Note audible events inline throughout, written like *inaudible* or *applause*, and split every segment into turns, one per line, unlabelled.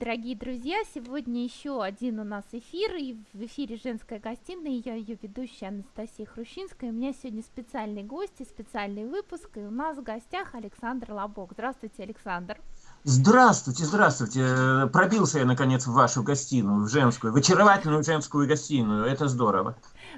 дорогие друзья! Сегодня еще один у нас эфир, и в эфире «Женская гостиная», я ее ведущая Анастасия Хрущинская. У меня сегодня специальный гость и специальный выпуск, и у нас в гостях Александр Лобок. Здравствуйте, Александр!
Здравствуйте, здравствуйте. Пробился я, наконец, в вашу гостиную, в женскую, в очаровательную женскую гостиную. Это здорово.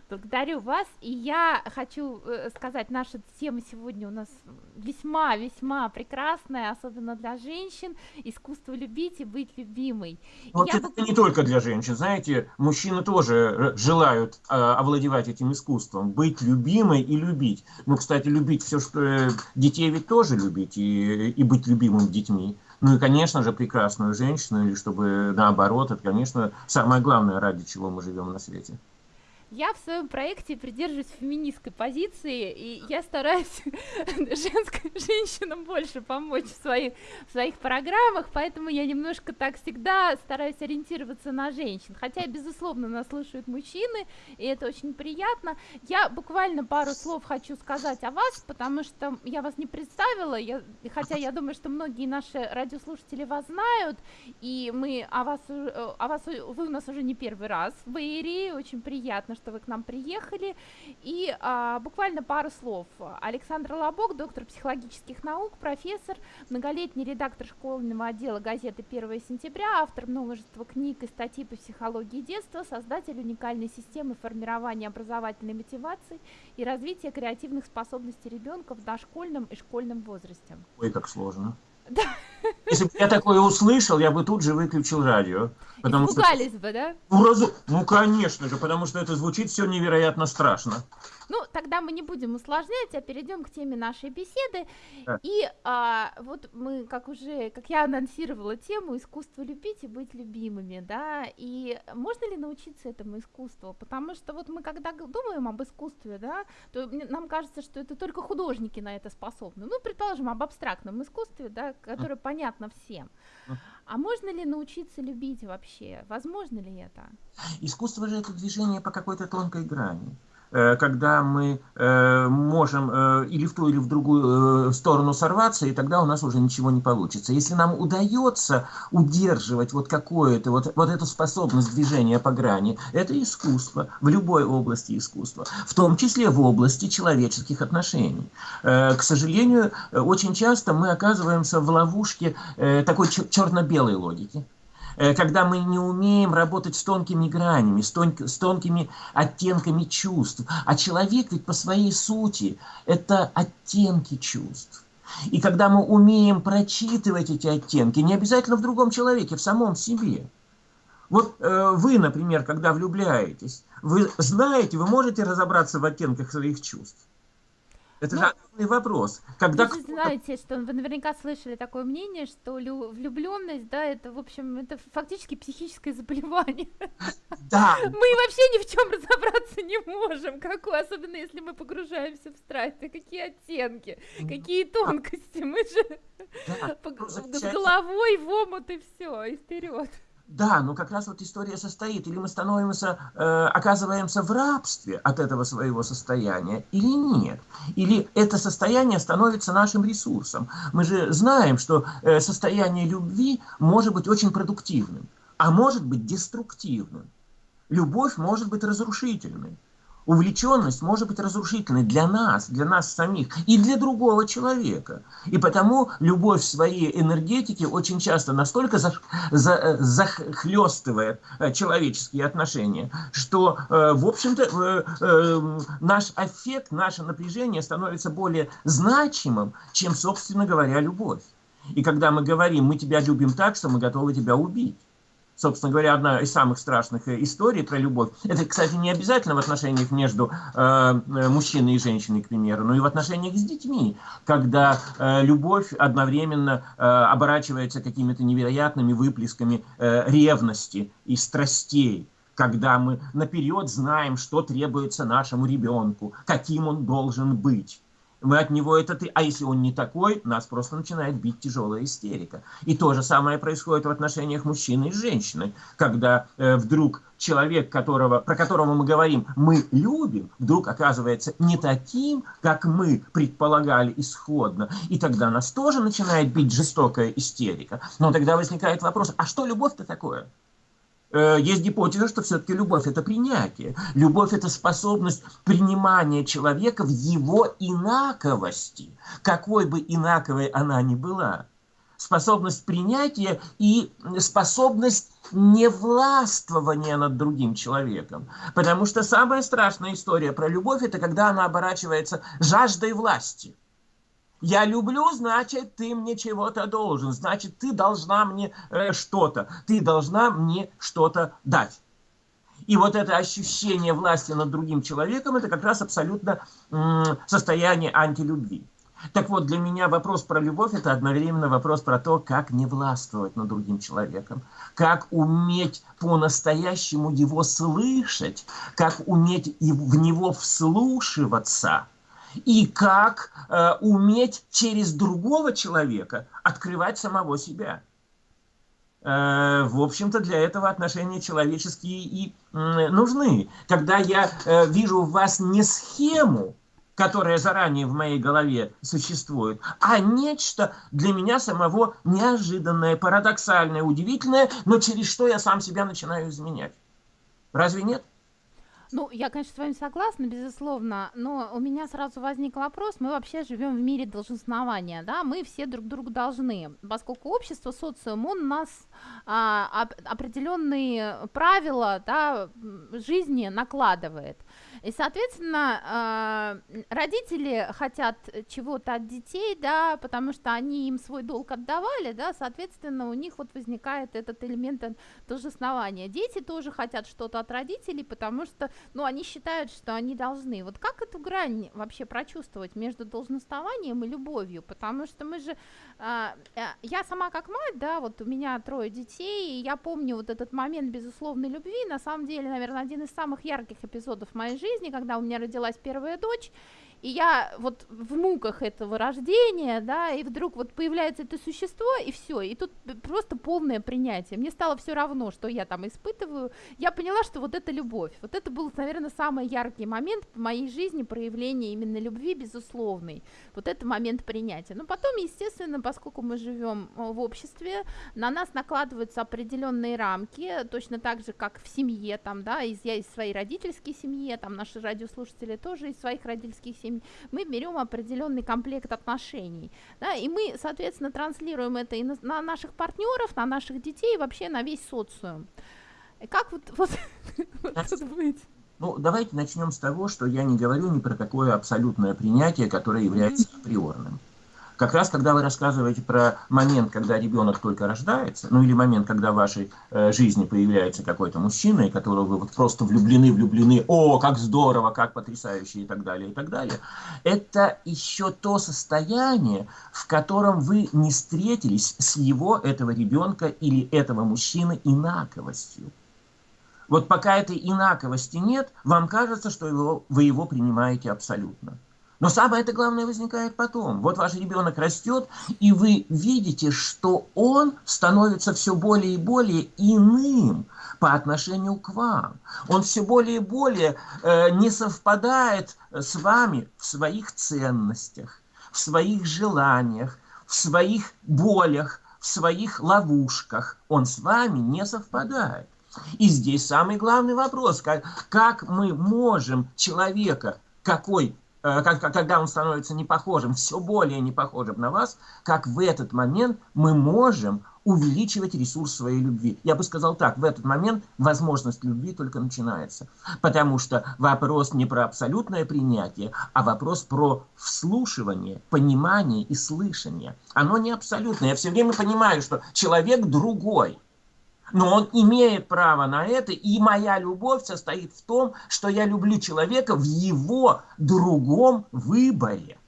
Благодарю вас. И я хочу э, сказать, наша тема сегодня у нас весьма-весьма прекрасная, особенно для женщин. Искусство любить и быть любимой.
Вот я это бы... не только для женщин. Знаете, мужчины тоже желают э, овладевать этим искусством. Быть любимой и любить. Ну, кстати, любить все, что... Э, детей ведь тоже любить и, и быть любимым детьми. Ну и, конечно же, прекрасную женщину, или чтобы наоборот, это, конечно, самое главное, ради чего мы живем на свете.
Я в своем проекте придерживаюсь феминистской позиции, и я стараюсь *laughs* женской, женщинам больше помочь в своих, в своих программах, поэтому я немножко так всегда стараюсь ориентироваться на женщин. Хотя, безусловно, нас слушают мужчины, и это очень приятно. Я буквально пару слов хочу сказать о вас, потому что я вас не представила, я, хотя я думаю, что многие наши радиослушатели вас знают, и мы о вас, о вас вы у нас уже не первый раз в Эйре, очень приятно, что вы к нам приехали. И а, буквально пару слов. Александр Лобок, доктор психологических наук, профессор, многолетний редактор школьного отдела газеты «1 сентября», автор множества книг и статей по психологии детства, создатель уникальной системы формирования образовательной мотивации и развития креативных способностей ребенка в дошкольном и школьном возрасте.
Ой, как сложно. Да. Если бы я такое услышал, я бы тут же выключил радио.
Потому Испугались что... бы, да?
Ну, раз... ну, конечно же, потому что это звучит все невероятно страшно.
Ну, тогда мы не будем усложнять, а перейдем к теме нашей беседы. Да. И а, вот мы, как уже, как я анонсировала тему, искусство любить и быть любимыми, да, и можно ли научиться этому искусству? Потому что вот мы, когда думаем об искусстве, да, то нам кажется, что это только художники на это способны. Ну, предположим, об абстрактном искусстве, да, которое понятно всем. А можно ли научиться любить вообще? Возможно ли это?
Искусство же это движение по какой-то тонкой грани. Э, когда мы э, можем э, или в ту, или в другую сторону сорваться, и тогда у нас уже ничего не получится. Если нам удается удерживать вот какое-то, вот, вот эту способность движения по грани, это искусство, в любой области искусства, в том числе в области человеческих отношений. К сожалению, очень часто мы оказываемся в ловушке такой черно-белой логики. Э, когда мы не умеем работать с тонкими гранями, с, тон, с тонкими оттенками чувств. А человек ведь по своей сути – это оттенки чувств. И когда мы умеем прочитывать эти оттенки, не обязательно в другом человеке, в самом себе. Вот э, вы, например, когда влюбляетесь, вы знаете, вы можете разобраться в оттенках своих чувств. Это ну, же огромный вопрос.
Когда вы же знаете, что вы наверняка слышали такое мнение, что влюбленность, да, это, в общем, это фактически психическое заболевание.
Да.
Мы вообще ни в чем разобраться не можем, какой, особенно если мы погружаемся в страсти, какие оттенки, какие тонкости, мы же да. с головой в омут и все, и вперед.
Да, но как раз вот история состоит, или мы становимся, э, оказываемся в рабстве от этого своего состояния, или нет. Или это состояние становится нашим ресурсом. Мы же знаем, что э, состояние любви может быть очень продуктивным, а может быть деструктивным. Любовь может быть разрушительной. Увлеченность может быть разрушительной для нас, для нас самих и для другого человека. И потому любовь в своей энергетике очень часто настолько за, за, захлестывает э, человеческие отношения, что, э, в общем-то, э, наш аффект, наше напряжение становится более значимым, чем, собственно говоря, любовь. И когда мы говорим, мы тебя любим так, что мы готовы тебя убить собственно говоря, одна из самых страшных э, историй про любовь. Это, кстати, не обязательно в отношениях между э, мужчиной и женщиной, к примеру, но и в отношениях с детьми, когда э, любовь одновременно э, оборачивается какими-то невероятными выплесками э, ревности и страстей когда мы наперед знаем, что требуется нашему ребенку, каким он должен быть. Мы от него это ты. А если он не такой, нас просто начинает бить тяжелая истерика. И то же самое происходит в отношениях мужчины и женщины, когда э, вдруг человек, которого, про которого мы говорим, мы любим, вдруг оказывается не таким, как мы предполагали исходно. И тогда нас тоже начинает бить жестокая истерика. Но тогда возникает вопрос, а что любовь-то такое? Э, есть гипотеза, что все-таки любовь – это принятие. Любовь – это способность принимания человека в его инаковости, какой бы инаковой она ни была. Способность принятия и способность невластвования над другим человеком. Потому что самая страшная история про любовь – это когда она оборачивается жаждой власти – я люблю, значит, ты мне чего-то должен. Значит, ты должна мне э, что-то. Ты должна мне что-то дать. И вот это ощущение власти над другим человеком, это как раз абсолютно состояние антилюбви. Так вот, для меня вопрос про любовь – это одновременно вопрос про то, как не властвовать над другим человеком, как уметь по-настоящему его слышать, как уметь в него вслушиваться – и как э, уметь через другого человека открывать самого себя. Э, в общем-то, для этого отношения человеческие и э, нужны. Когда я э, вижу в вас не схему, которая заранее в моей голове существует, а нечто для меня самого неожиданное, парадоксальное, удивительное, но через что я сам себя начинаю изменять. Разве нет?
Ну, я, конечно, с вами согласна, безусловно, но у меня сразу возник вопрос, мы вообще живем в мире долженствования, да, мы все друг другу должны, поскольку общество, социум, он нас а, определенные правила, да, жизни накладывает. И, соответственно, э, родители хотят чего-то от детей, да, потому что они им свой долг отдавали, да, соответственно, у них вот возникает этот элемент должествования. Дети тоже хотят что-то от родителей, потому что, ну, они считают, что они должны. Вот как эту грань вообще прочувствовать между должностованием и любовью? Потому что мы же, э, я сама как мать, да, вот у меня трое детей, и я помню вот этот момент безусловной любви, на самом деле, наверное, один из самых ярких эпизодов моей жизни, жизни, когда у меня родилась первая дочь, и я вот в муках этого рождения, да, и вдруг вот появляется это существо, и все, и тут просто полное принятие. Мне стало все равно, что я там испытываю. Я поняла, что вот это любовь. Вот это был, наверное, самый яркий момент в моей жизни проявления именно любви безусловной. Вот это момент принятия. Но потом, естественно, поскольку мы живем э, в обществе, на нас накладываются определенные рамки, точно так же, как в семье, там, да, из, я из своей родительской семьи, там наши радиослушатели тоже из своих родительских семей, мы берем определенный комплект отношений, да, и мы, соответственно, транслируем это и на, на наших партнеров, на наших детей, и вообще на весь социум. И как вот, *laughs* вот,
вот быть? Ну, давайте начнем с того, что я не говорю ни про какое абсолютное принятие, которое является априорным. Mm-hmm. Как раз, когда вы рассказываете про момент, когда ребенок только рождается, ну или момент, когда в вашей э, жизни появляется какой-то мужчина, и которого вы вот просто влюблены, влюблены, о, как здорово, как потрясающе и так далее, и так далее, это еще то состояние, в котором вы не встретились с его, этого ребенка или этого мужчины инаковостью. Вот пока этой инаковости нет, вам кажется, что его, вы его принимаете абсолютно. Но самое это главное возникает потом. Вот ваш ребенок растет, и вы видите, что он становится все более и более иным по отношению к вам. Он все более и более э, не совпадает с вами в своих ценностях, в своих желаниях, в своих болях, в своих ловушках. Он с вами не совпадает. И здесь самый главный вопрос, как, как мы можем человека, какой Э, когда он становится не похожим, все более не похожим на вас, как в этот момент мы можем увеличивать ресурс своей любви. Я бы сказал так, в этот момент возможность любви только начинается. Потому что вопрос не про абсолютное принятие, а вопрос про вслушивание, понимание и слышание. Оно не абсолютное. Я все время понимаю, что человек другой – но он имеет право на это, и моя любовь состоит в том, что я люблю человека в его другом выборе.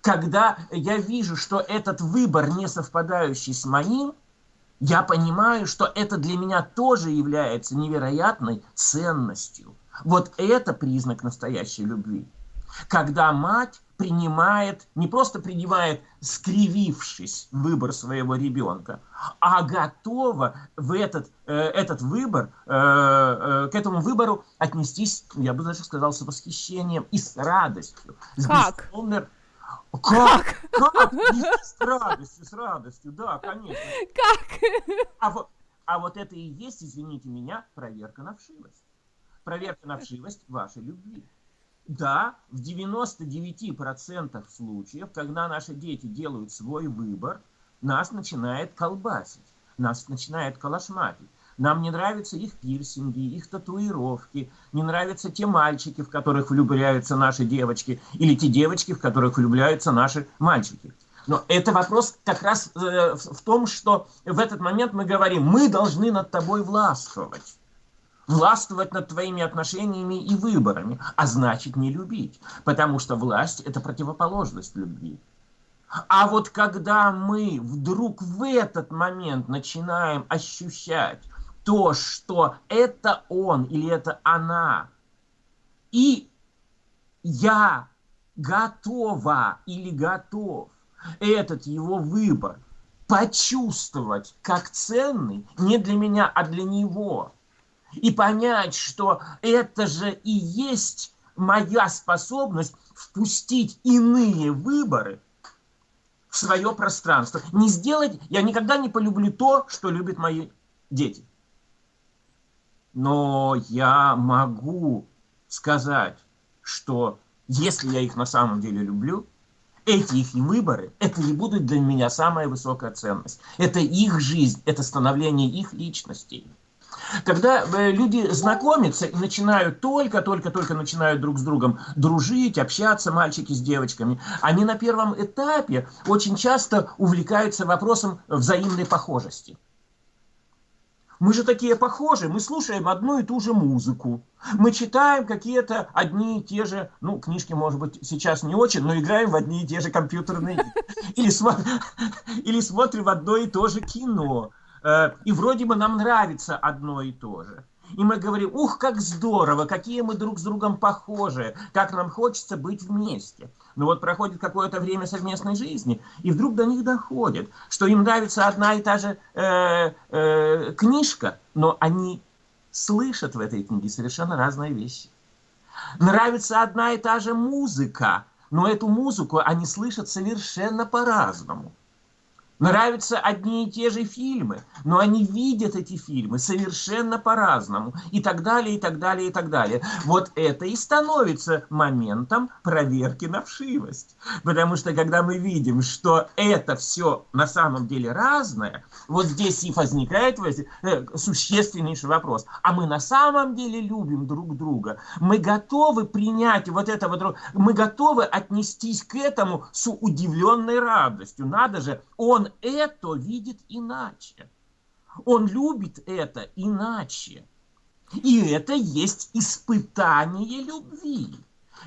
Когда я вижу, что этот выбор не совпадающий с моим, я понимаю, что это для меня тоже является невероятной ценностью. Вот это признак настоящей любви. Когда мать принимает, не просто принимает, скривившись, выбор своего ребенка, а готова в этот, э, этот выбор, э, э, к этому выбору отнестись, я бы даже сказал, с восхищением и с радостью. С
как?
Бессонной... Как? Как? С радостью, с радостью, да, конечно.
Как?
А вот, а вот это и есть, извините меня, проверка на вшивость. Проверка на вшивость вашей любви. Да, в 99% случаев, когда наши дети делают свой выбор, нас начинает колбасить, нас начинает калашматить. Нам не нравятся их пирсинги, их татуировки, не нравятся те мальчики, в которых влюбляются наши девочки, или те девочки, в которых влюбляются наши мальчики. Но это вопрос как раз э, в том, что в этот момент мы говорим, мы должны над тобой властвовать властвовать над твоими отношениями и выборами, а значит не любить, потому что власть – это противоположность любви. А вот когда мы вдруг в этот момент начинаем ощущать то, что это он или это она, и я готова или готов этот его выбор почувствовать как ценный не для меня, а для него – и понять, что это же и есть моя способность впустить иные выборы в свое пространство. Не сделать, я никогда не полюблю то, что любят мои дети. Но я могу сказать, что если я их на самом деле люблю, эти их выборы, это и будут для меня самая высокая ценность. Это их жизнь, это становление их личностей. Когда э, люди знакомятся и начинают только-только-только начинают друг с другом дружить, общаться, мальчики с девочками, они на первом этапе очень часто увлекаются вопросом взаимной похожести. Мы же такие похожи, мы слушаем одну и ту же музыку, мы читаем какие-то одни и те же, ну, книжки, может быть, сейчас не очень, но играем в одни и те же компьютерные. Или, смотр... *laughs* Или смотрим одно и то же кино. Э, и вроде бы нам нравится одно и то же. И мы говорим, ух, как здорово, какие мы друг с другом похожи, как нам хочется быть вместе. Но вот проходит какое-то время совместной жизни, и вдруг до них доходит, что им нравится одна и та же э, э, книжка, но они слышат в этой книге совершенно разные вещи. Нравится одна и та же музыка, но эту музыку они слышат совершенно по-разному. Нравятся одни и те же фильмы, но они видят эти фильмы совершенно по-разному. И так далее, и так далее, и так далее. Вот это и становится моментом проверки на вшивость. Потому что когда мы видим, что это все на самом деле разное, вот здесь и возникает э, существеннейший вопрос. А мы на самом деле любим друг друга? Мы готовы принять вот это вот, мы готовы отнестись к этому с удивленной радостью. Надо же, он это видит иначе. Он любит это иначе. И это есть испытание любви.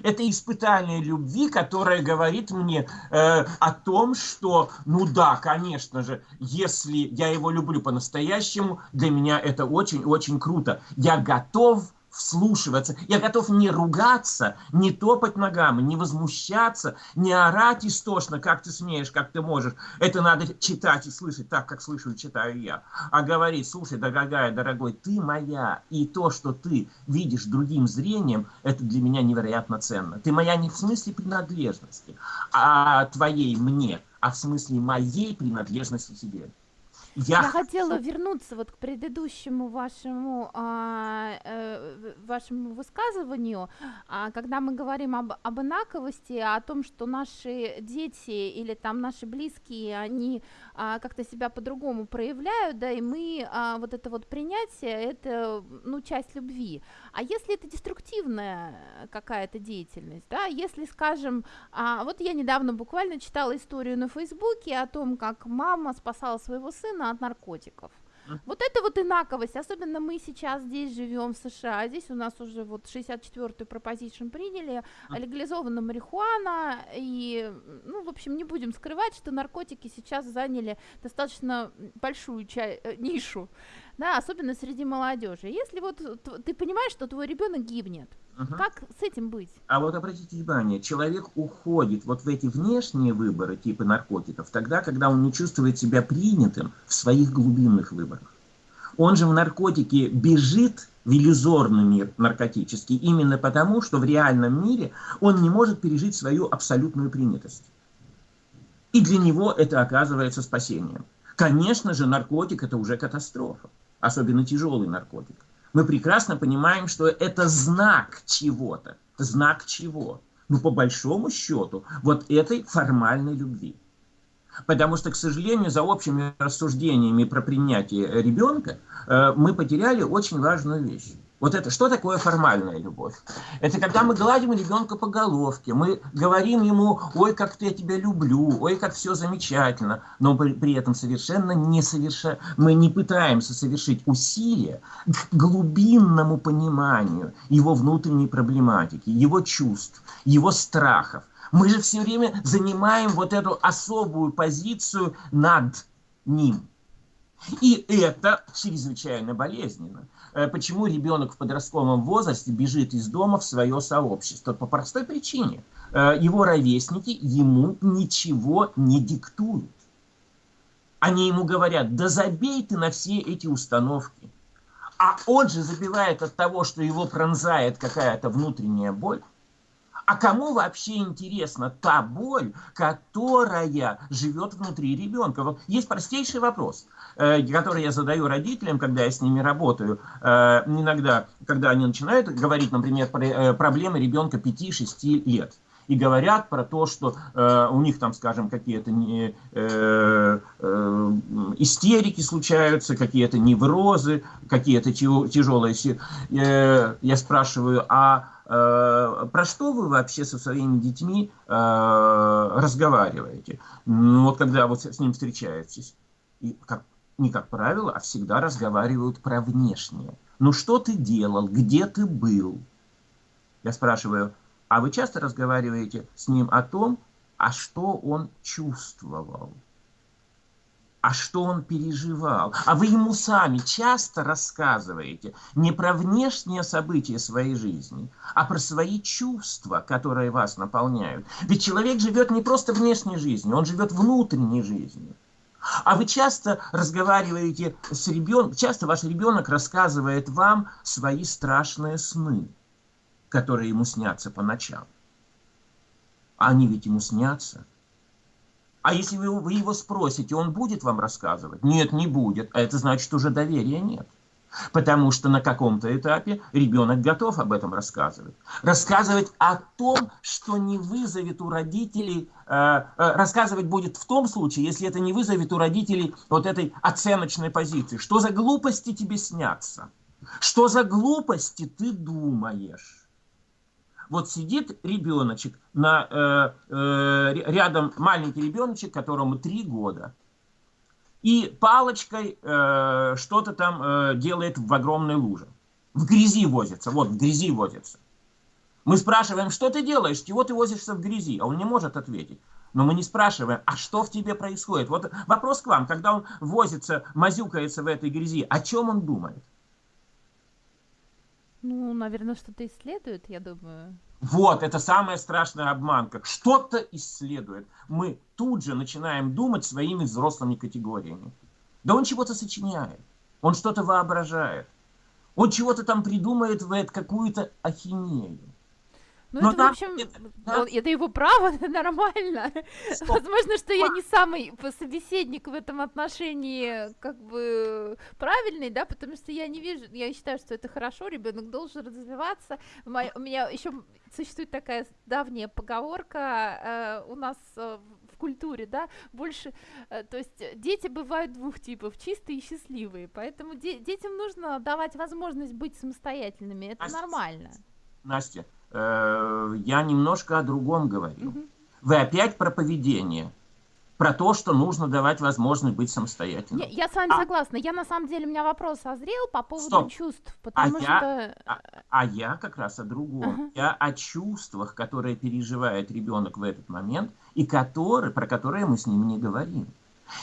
Это испытание любви, которое говорит мне э, о том, что, ну да, конечно же, если я его люблю по-настоящему, для меня это очень-очень круто. Я готов вслушиваться. Я готов не ругаться, не топать ногами, не возмущаться, не орать истошно, как ты смеешь, как ты можешь. Это надо читать и слышать так, как слышу и читаю я. А говорить, слушай, дорогая, дорогой, ты моя. И то, что ты видишь другим зрением, это для меня невероятно ценно. Ты моя не в смысле принадлежности, а твоей мне, а в смысле моей принадлежности тебе.
Я, я хотела вернуться вот к предыдущему вашему, а, э, вашему высказыванию, а, когда мы говорим об, об инаковости, о том, что наши дети или там наши близкие, они а, как-то себя по-другому проявляют, да, и мы а, вот это вот принятие, это, ну, часть любви. А если это деструктивная какая-то деятельность, да, если, скажем, а, вот я недавно буквально читала историю на Фейсбуке о том, как мама спасала своего сына от наркотиков. Вот это вот инаковость, особенно мы сейчас здесь живем в США, здесь у нас уже вот 64-ю пропозицию приняли, легализована марихуана, и, ну, в общем, не будем скрывать, что наркотики сейчас заняли достаточно большую ча- э, нишу, да, особенно среди молодежи. Если вот ты понимаешь, что твой ребенок гибнет, Угу. Как с этим быть?
А вот обратите внимание, человек уходит вот в эти внешние выборы типа наркотиков тогда, когда он не чувствует себя принятым в своих глубинных выборах. Он же в наркотике бежит в иллюзорный мир наркотический именно потому, что в реальном мире он не может пережить свою абсолютную принятость. И для него это оказывается спасением. Конечно же, наркотик – это уже катастрофа, особенно тяжелый наркотик. Мы прекрасно понимаем, что это знак чего-то. Знак чего? Ну, по большому счету, вот этой формальной любви. Потому что, к сожалению, за общими рассуждениями про принятие ребенка э, мы потеряли очень важную вещь. Вот это, что такое формальная любовь? Это когда мы гладим ребенка по головке, мы говорим ему, ой, как я тебя люблю, ой, как все замечательно, но при, при этом совершенно не соверша... мы не пытаемся совершить усилия к глубинному пониманию его внутренней проблематики, его чувств, его страхов. Мы же все время занимаем вот эту особую позицию над ним. И это чрезвычайно болезненно. Э, почему ребенок в подростковом возрасте бежит из дома в свое сообщество? По простой причине. Э, его ровесники ему ничего не диктуют. Они ему говорят, да забей ты на все эти установки. А он же забивает от того, что его пронзает какая-то внутренняя боль. А кому вообще интересна та боль, которая живет внутри ребенка? Вот есть простейший вопрос, э, который я задаю родителям, когда я с ними работаю. Э, иногда, когда они начинают говорить, например, про э, проблемы ребенка 5-6 лет и говорят про то, что э, у них там, скажем, какие-то э, э, истерики случаются, какие-то неврозы, какие-то тяжелые... Э, я спрашиваю, а Э, про что вы вообще со своими детьми э, разговариваете? Ну, вот когда вот с ним встречаетесь, и как, не как правило, а всегда разговаривают про внешнее. Ну что ты делал, где ты был? Я спрашиваю, а вы часто разговариваете с ним о том, а что он чувствовал? а что он переживал. А вы ему сами часто рассказываете не про внешние события своей жизни, а про свои чувства, которые вас наполняют. Ведь человек живет не просто внешней жизнью, он живет внутренней жизнью. А вы часто разговариваете с ребенком, часто ваш ребенок рассказывает вам свои страшные сны, которые ему снятся по ночам. А они ведь ему снятся. А если вы, вы его спросите, он будет вам рассказывать? Нет, не будет. А это значит, уже доверия нет. Потому что на каком-то этапе ребенок готов об этом рассказывать. Рассказывать о том, что не вызовет у родителей, э, э, рассказывать будет в том случае, если это не вызовет у родителей вот этой оценочной позиции. Что за глупости тебе снятся? Что за глупости ты думаешь? Вот сидит ребеночек, на, э, э, рядом маленький ребеночек, которому три года, и палочкой э, что-то там э, делает в огромной луже. В грязи возится, вот в грязи возится. Мы спрашиваем, что ты делаешь, чего ты возишься в грязи, а он не может ответить. Но мы не спрашиваем, а что в тебе происходит? Вот вопрос к вам, когда он возится, мазюкается в этой грязи, о чем он думает?
Ну, наверное, что-то исследует, я думаю.
Вот, это самая страшная обманка. Что-то исследует. Мы тут же начинаем думать своими взрослыми категориями. Да он чего-то сочиняет. Он что-то воображает. Он чего-то там придумает, в какую-то ахинею.
Ну, Но это, там, в общем, это, да? это его право, *laughs* это нормально. Стоп. Возможно, что я не самый собеседник в этом отношении, как бы правильный, да, потому что я не вижу, я считаю, что это хорошо, ребенок должен развиваться. У меня еще существует такая давняя поговорка э, у нас э, в культуре, да, больше, э, то есть дети бывают двух типов, чистые и счастливые, поэтому де- детям нужно давать возможность быть самостоятельными, это
Настя,
нормально.
Настя, э, я немножко о другом говорю. Угу. Вы опять про поведение про то, что нужно давать возможность быть самостоятельным.
Я, я с вами а, согласна. Я на самом деле, у меня вопрос созрел по поводу стоп. чувств, а потому а что...
Я, а, а я как раз о другом. Uh-huh. Я о чувствах, которые переживает ребенок в этот момент, и которые, про которые мы с ним не говорим.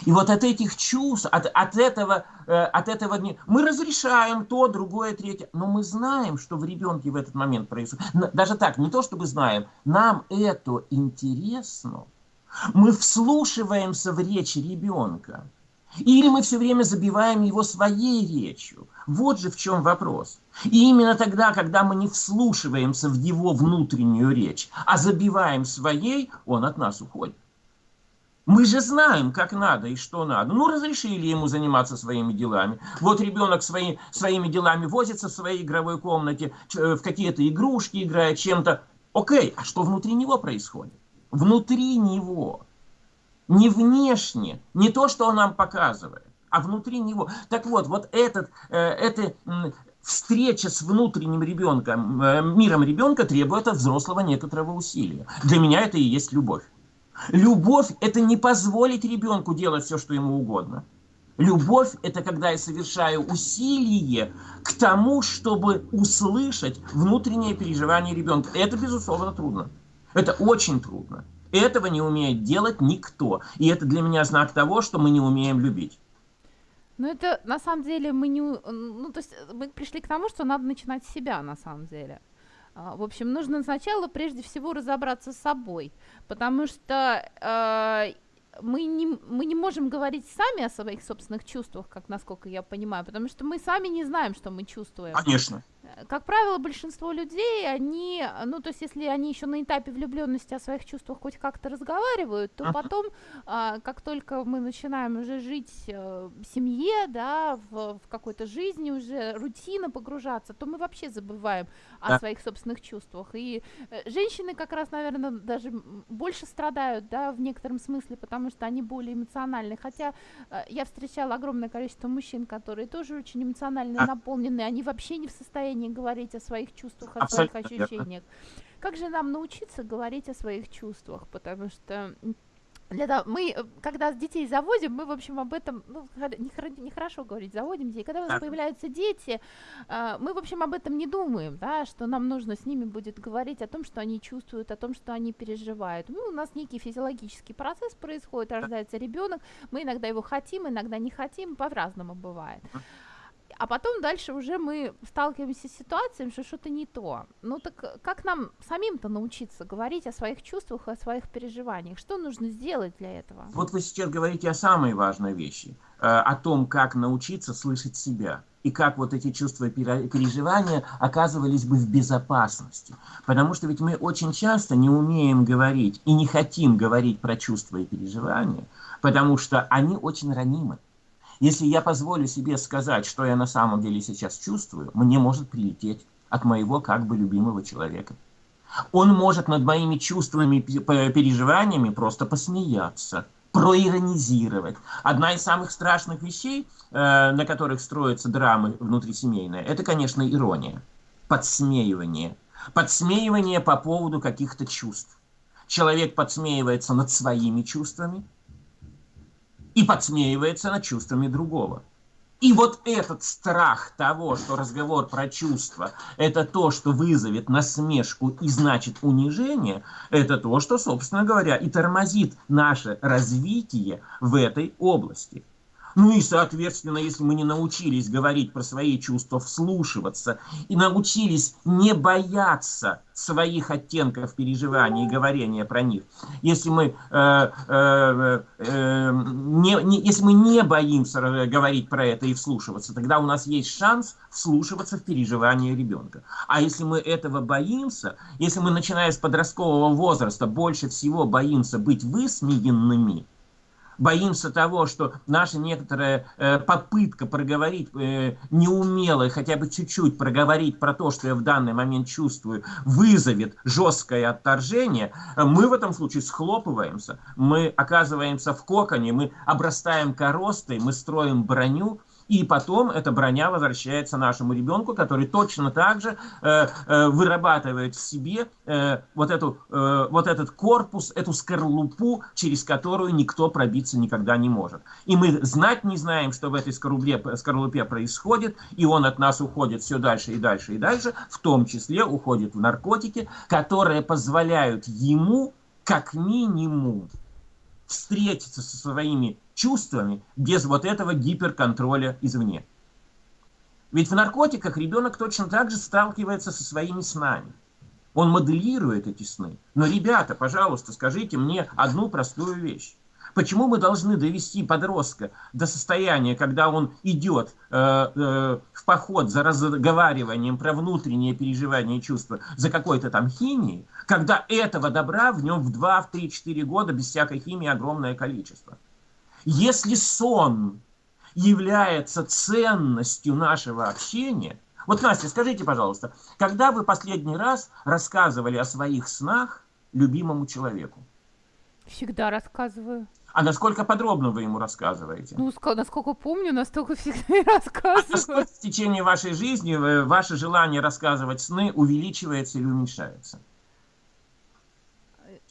И вот от этих чувств, от, от этого, э, от этого мы разрешаем то, другое, третье, но мы знаем, что в ребенке в этот момент происходит. Даже так, не то чтобы знаем, нам это интересно. Мы вслушиваемся в речь ребенка. Или мы все время забиваем его своей речью. Вот же в чем вопрос. И именно тогда, когда мы не вслушиваемся в его внутреннюю речь, а забиваем своей, он от нас уходит. Мы же знаем, как надо и что надо. Ну, разрешили ему заниматься своими делами. Вот ребенок свои, своими делами возится в своей игровой комнате, э, в какие-то игрушки играет, чем-то. Окей, а что внутри него происходит? Внутри него. Не внешне, не то, что он нам показывает, а внутри него. Так вот, вот этот, э, эта встреча с внутренним ребенком, э, миром ребенка требует от взрослого некоторого усилия. Для меня это и есть любовь. Любовь – это не позволить ребенку делать все, что ему угодно. Любовь – это когда я совершаю усилие к тому, чтобы услышать внутреннее переживание ребенка. Это, безусловно, трудно. Это очень трудно. Этого не умеет делать никто. И это для меня знак того, что мы не умеем любить.
Ну, это на самом деле мы не... Ну, то есть мы пришли к тому, что надо начинать с себя, на самом деле. А, в общем, нужно сначала прежде всего разобраться с собой, потому что э, мы, не, мы не можем говорить сами о своих собственных чувствах, как насколько я понимаю, потому что мы сами не знаем, что мы чувствуем.
Конечно
как правило, большинство людей, они, ну, то есть, если они еще на этапе влюбленности о своих чувствах хоть как-то разговаривают, то потом, а, как только мы начинаем уже жить э, в семье, да, в, в какой-то жизни уже рутина погружаться, то мы вообще забываем о да. своих собственных чувствах. И э, женщины как раз, наверное, даже больше страдают, да, в некотором смысле, потому что они более эмоциональны. Хотя э, я встречала огромное количество мужчин, которые тоже очень эмоционально наполнены, они вообще не в состоянии не говорить о своих чувствах, о Абсолютно своих ощущениях. Верно. Как же нам научиться говорить о своих чувствах? Потому что для того, мы, э, когда детей заводим, мы, в общем, об этом, ну, нехорошо не говорить, заводим детей. Когда у нас появляются дети, э, мы, в общем, об этом не думаем, да, что нам нужно с ними будет говорить о том, что они чувствуют, о том, что они переживают. Ну, у нас некий физиологический процесс происходит, рождается ребенок, мы иногда его хотим, иногда не хотим, по-разному бывает. А потом дальше уже мы сталкиваемся с ситуацией, что что-то не то. Ну так как нам самим-то научиться говорить о своих чувствах, о своих переживаниях? Что нужно сделать для этого?
Вот вы сейчас говорите о самой важной вещи, э, о том, как научиться слышать себя и как вот эти чувства и переживания оказывались бы в безопасности. Потому что ведь мы очень часто не умеем говорить и не хотим говорить про чувства и переживания, потому что они очень ранимы. Если я позволю себе сказать, что я на самом деле сейчас чувствую, мне может прилететь от моего как бы любимого человека. Он может над моими чувствами, переживаниями просто посмеяться, проиронизировать. Одна из самых страшных вещей, э, на которых строятся драмы внутрисемейные, это, конечно, ирония, подсмеивание. Подсмеивание по поводу каких-то чувств. Человек подсмеивается над своими чувствами, и подсмеивается над чувствами другого. И вот этот страх того, что разговор про чувства – это то, что вызовет насмешку и значит унижение, это то, что, собственно говоря, и тормозит наше развитие в этой области. Ну и, соответственно, если мы не научились говорить про свои чувства, вслушиваться, и научились не бояться своих оттенков переживаний и говорения про них, если мы, э, э, э, не, не, если мы не боимся говорить про это и вслушиваться, тогда у нас есть шанс вслушиваться в переживания ребенка. А если мы этого боимся, если мы, начиная с подросткового возраста, больше всего боимся быть высмеянными, боимся того, что наша некоторая э, попытка проговорить э, неумело, хотя бы чуть-чуть проговорить про то, что я в данный момент чувствую, вызовет жесткое отторжение, мы в этом случае схлопываемся, мы оказываемся в коконе, мы обрастаем коростой, мы строим броню, и потом эта броня возвращается нашему ребенку, который точно так же э, э, вырабатывает в себе э, вот, эту, э, вот этот корпус, эту скорлупу, через которую никто пробиться никогда не может. И мы знать не знаем, что в этой скорлупе, скорлупе происходит, и он от нас уходит все дальше и дальше и дальше, в том числе уходит в наркотики, которые позволяют ему как минимум встретиться со своими чувствами без вот этого гиперконтроля извне. Ведь в наркотиках ребенок точно так же сталкивается со своими снами. Он моделирует эти сны. Но, ребята, пожалуйста, скажите мне одну простую вещь. Почему мы должны довести подростка до состояния, когда он идет э, э, в поход за разговариванием про внутренние переживания и чувства, за какой-то там химией, когда этого добра в нем в 2, в 3, 4 года без всякой химии огромное количество? Если сон является ценностью нашего общения, вот, Настя, скажите, пожалуйста, когда вы последний раз рассказывали о своих снах любимому человеку?
Всегда рассказываю.
А насколько подробно вы ему рассказываете?
Ну, насколько помню, настолько всегда и рассказываю. А насколько
в течение вашей жизни ваше желание рассказывать сны увеличивается или уменьшается?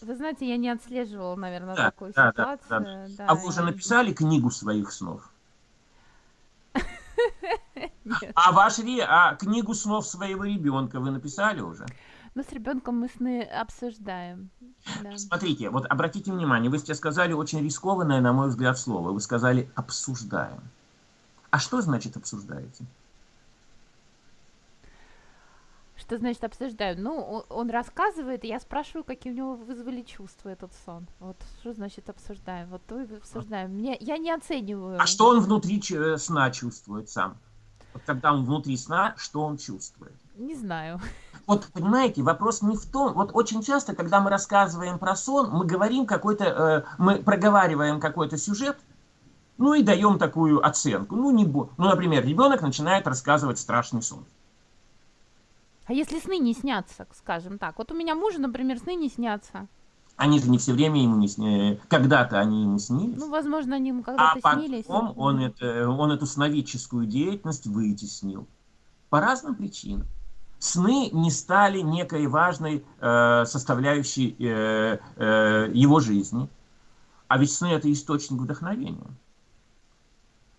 Вы знаете, я не отслеживала, наверное, да, такую
да,
ситуацию. Да,
да. Да, а вы уже написали книгу своих снов? А ваш а книгу снов своего ребенка вы написали уже?
Ну, с ребенком мы сны обсуждаем.
Да. Смотрите, вот обратите внимание, вы сейчас сказали очень рискованное, на мой взгляд, слово. Вы сказали «обсуждаем». А что значит «обсуждаете»?
Что значит обсуждаем? Ну, он рассказывает, и я спрашиваю, какие у него вызвали чувства этот сон. Вот что значит обсуждаем? Вот то и обсуждаем. Мне, я не оцениваю.
А что он внутри э, сна чувствует сам? Вот когда он внутри сна, что он чувствует?
Не знаю.
Вот, понимаете, вопрос не в том, вот очень часто, когда мы рассказываем про сон, мы говорим какой-то, э, мы проговариваем какой-то сюжет, ну и даем такую оценку. Ну, не, ну, например, ребенок начинает рассказывать страшный сон.
А если сны не снятся, скажем так? Вот у меня мужа, например, сны не снятся.
Они же не все время ему не снились. Когда-то они ему снились.
Ну, возможно, они ему когда-то
а
снились.
А потом он, это, он эту сновидческую деятельность вытеснил. По разным причинам. Сны не стали некой важной э, составляющей э, э, его жизни. А ведь сны – это источник вдохновения.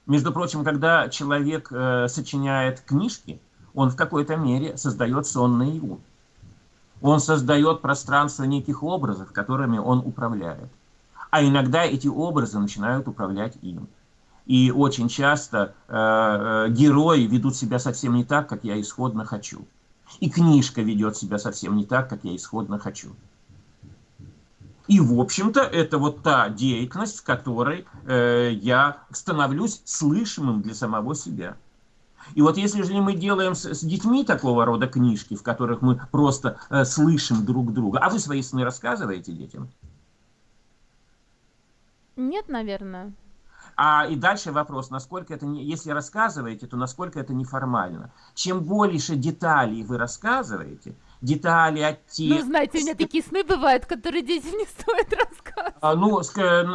Между прочим, когда человек э, сочиняет книжки, он в какой-то мере создает сон наяву. Он создает пространство неких образов, которыми он управляет. А иногда эти образы начинают управлять им. И очень часто э, э, герои ведут себя совсем не так, как я исходно хочу. И книжка ведет себя совсем не так, как я исходно хочу. И, в общем-то, это вот та деятельность, в которой э, я становлюсь слышимым для самого себя. И вот если же мы делаем с, с детьми такого рода книжки, в которых мы просто э, слышим друг друга, а вы свои сны рассказываете детям?
Нет, наверное.
А и дальше вопрос, насколько это, не, если рассказываете, то насколько это неформально. Чем больше деталей вы рассказываете, детали, оттенки.
Ну, знаете, у меня такие сны бывают, которые детям не стоит рассказывать.
А, ну,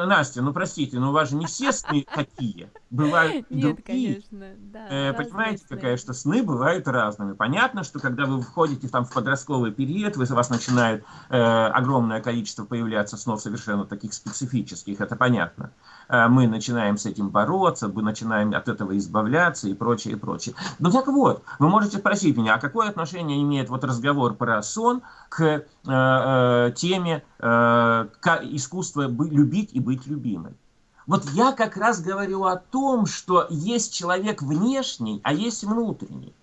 Настя, ну простите, но у вас же не все сны *laughs* такие. Бывают
Нет,
другие.
конечно, да.
Э, понимаете, сны. какая, что сны бывают разными. Понятно, что когда вы входите там, в подростковый период, вы, у вас начинает э, огромное количество появляться снов совершенно таких специфических, это понятно. Э, мы начинаем с этим бороться, мы начинаем от этого избавляться и прочее, и прочее. Ну так вот, вы можете спросить меня, а какое отношение имеет вот разговор про сон к э, э, теме э, искусства любить и быть любимой? Вот я как раз говорю о том, что есть человек внешний, а есть внутренний.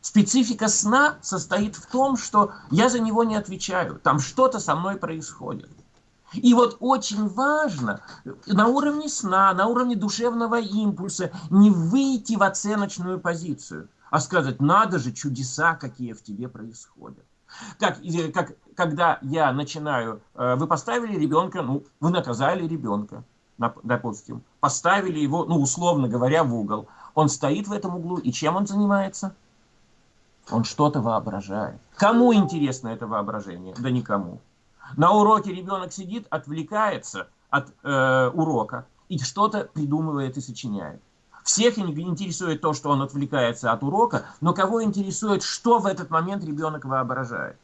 Специфика сна состоит в том, что я за него не отвечаю. Там что-то со мной происходит. И вот очень важно на уровне сна, на уровне душевного импульса не выйти в оценочную позицию, а сказать, надо же, чудеса какие в тебе происходят. Как, как, когда я начинаю, э, вы поставили ребенка, ну, вы наказали ребенка, допустим, поставили его, ну, условно говоря, в угол. Он стоит в этом углу, и чем он занимается? Он что-то воображает. Кому интересно это воображение? Да никому. На уроке ребенок сидит, отвлекается от э, урока и что-то придумывает и сочиняет. Всех интересует то, что он отвлекается от урока, но кого интересует, что в этот момент ребенок воображает,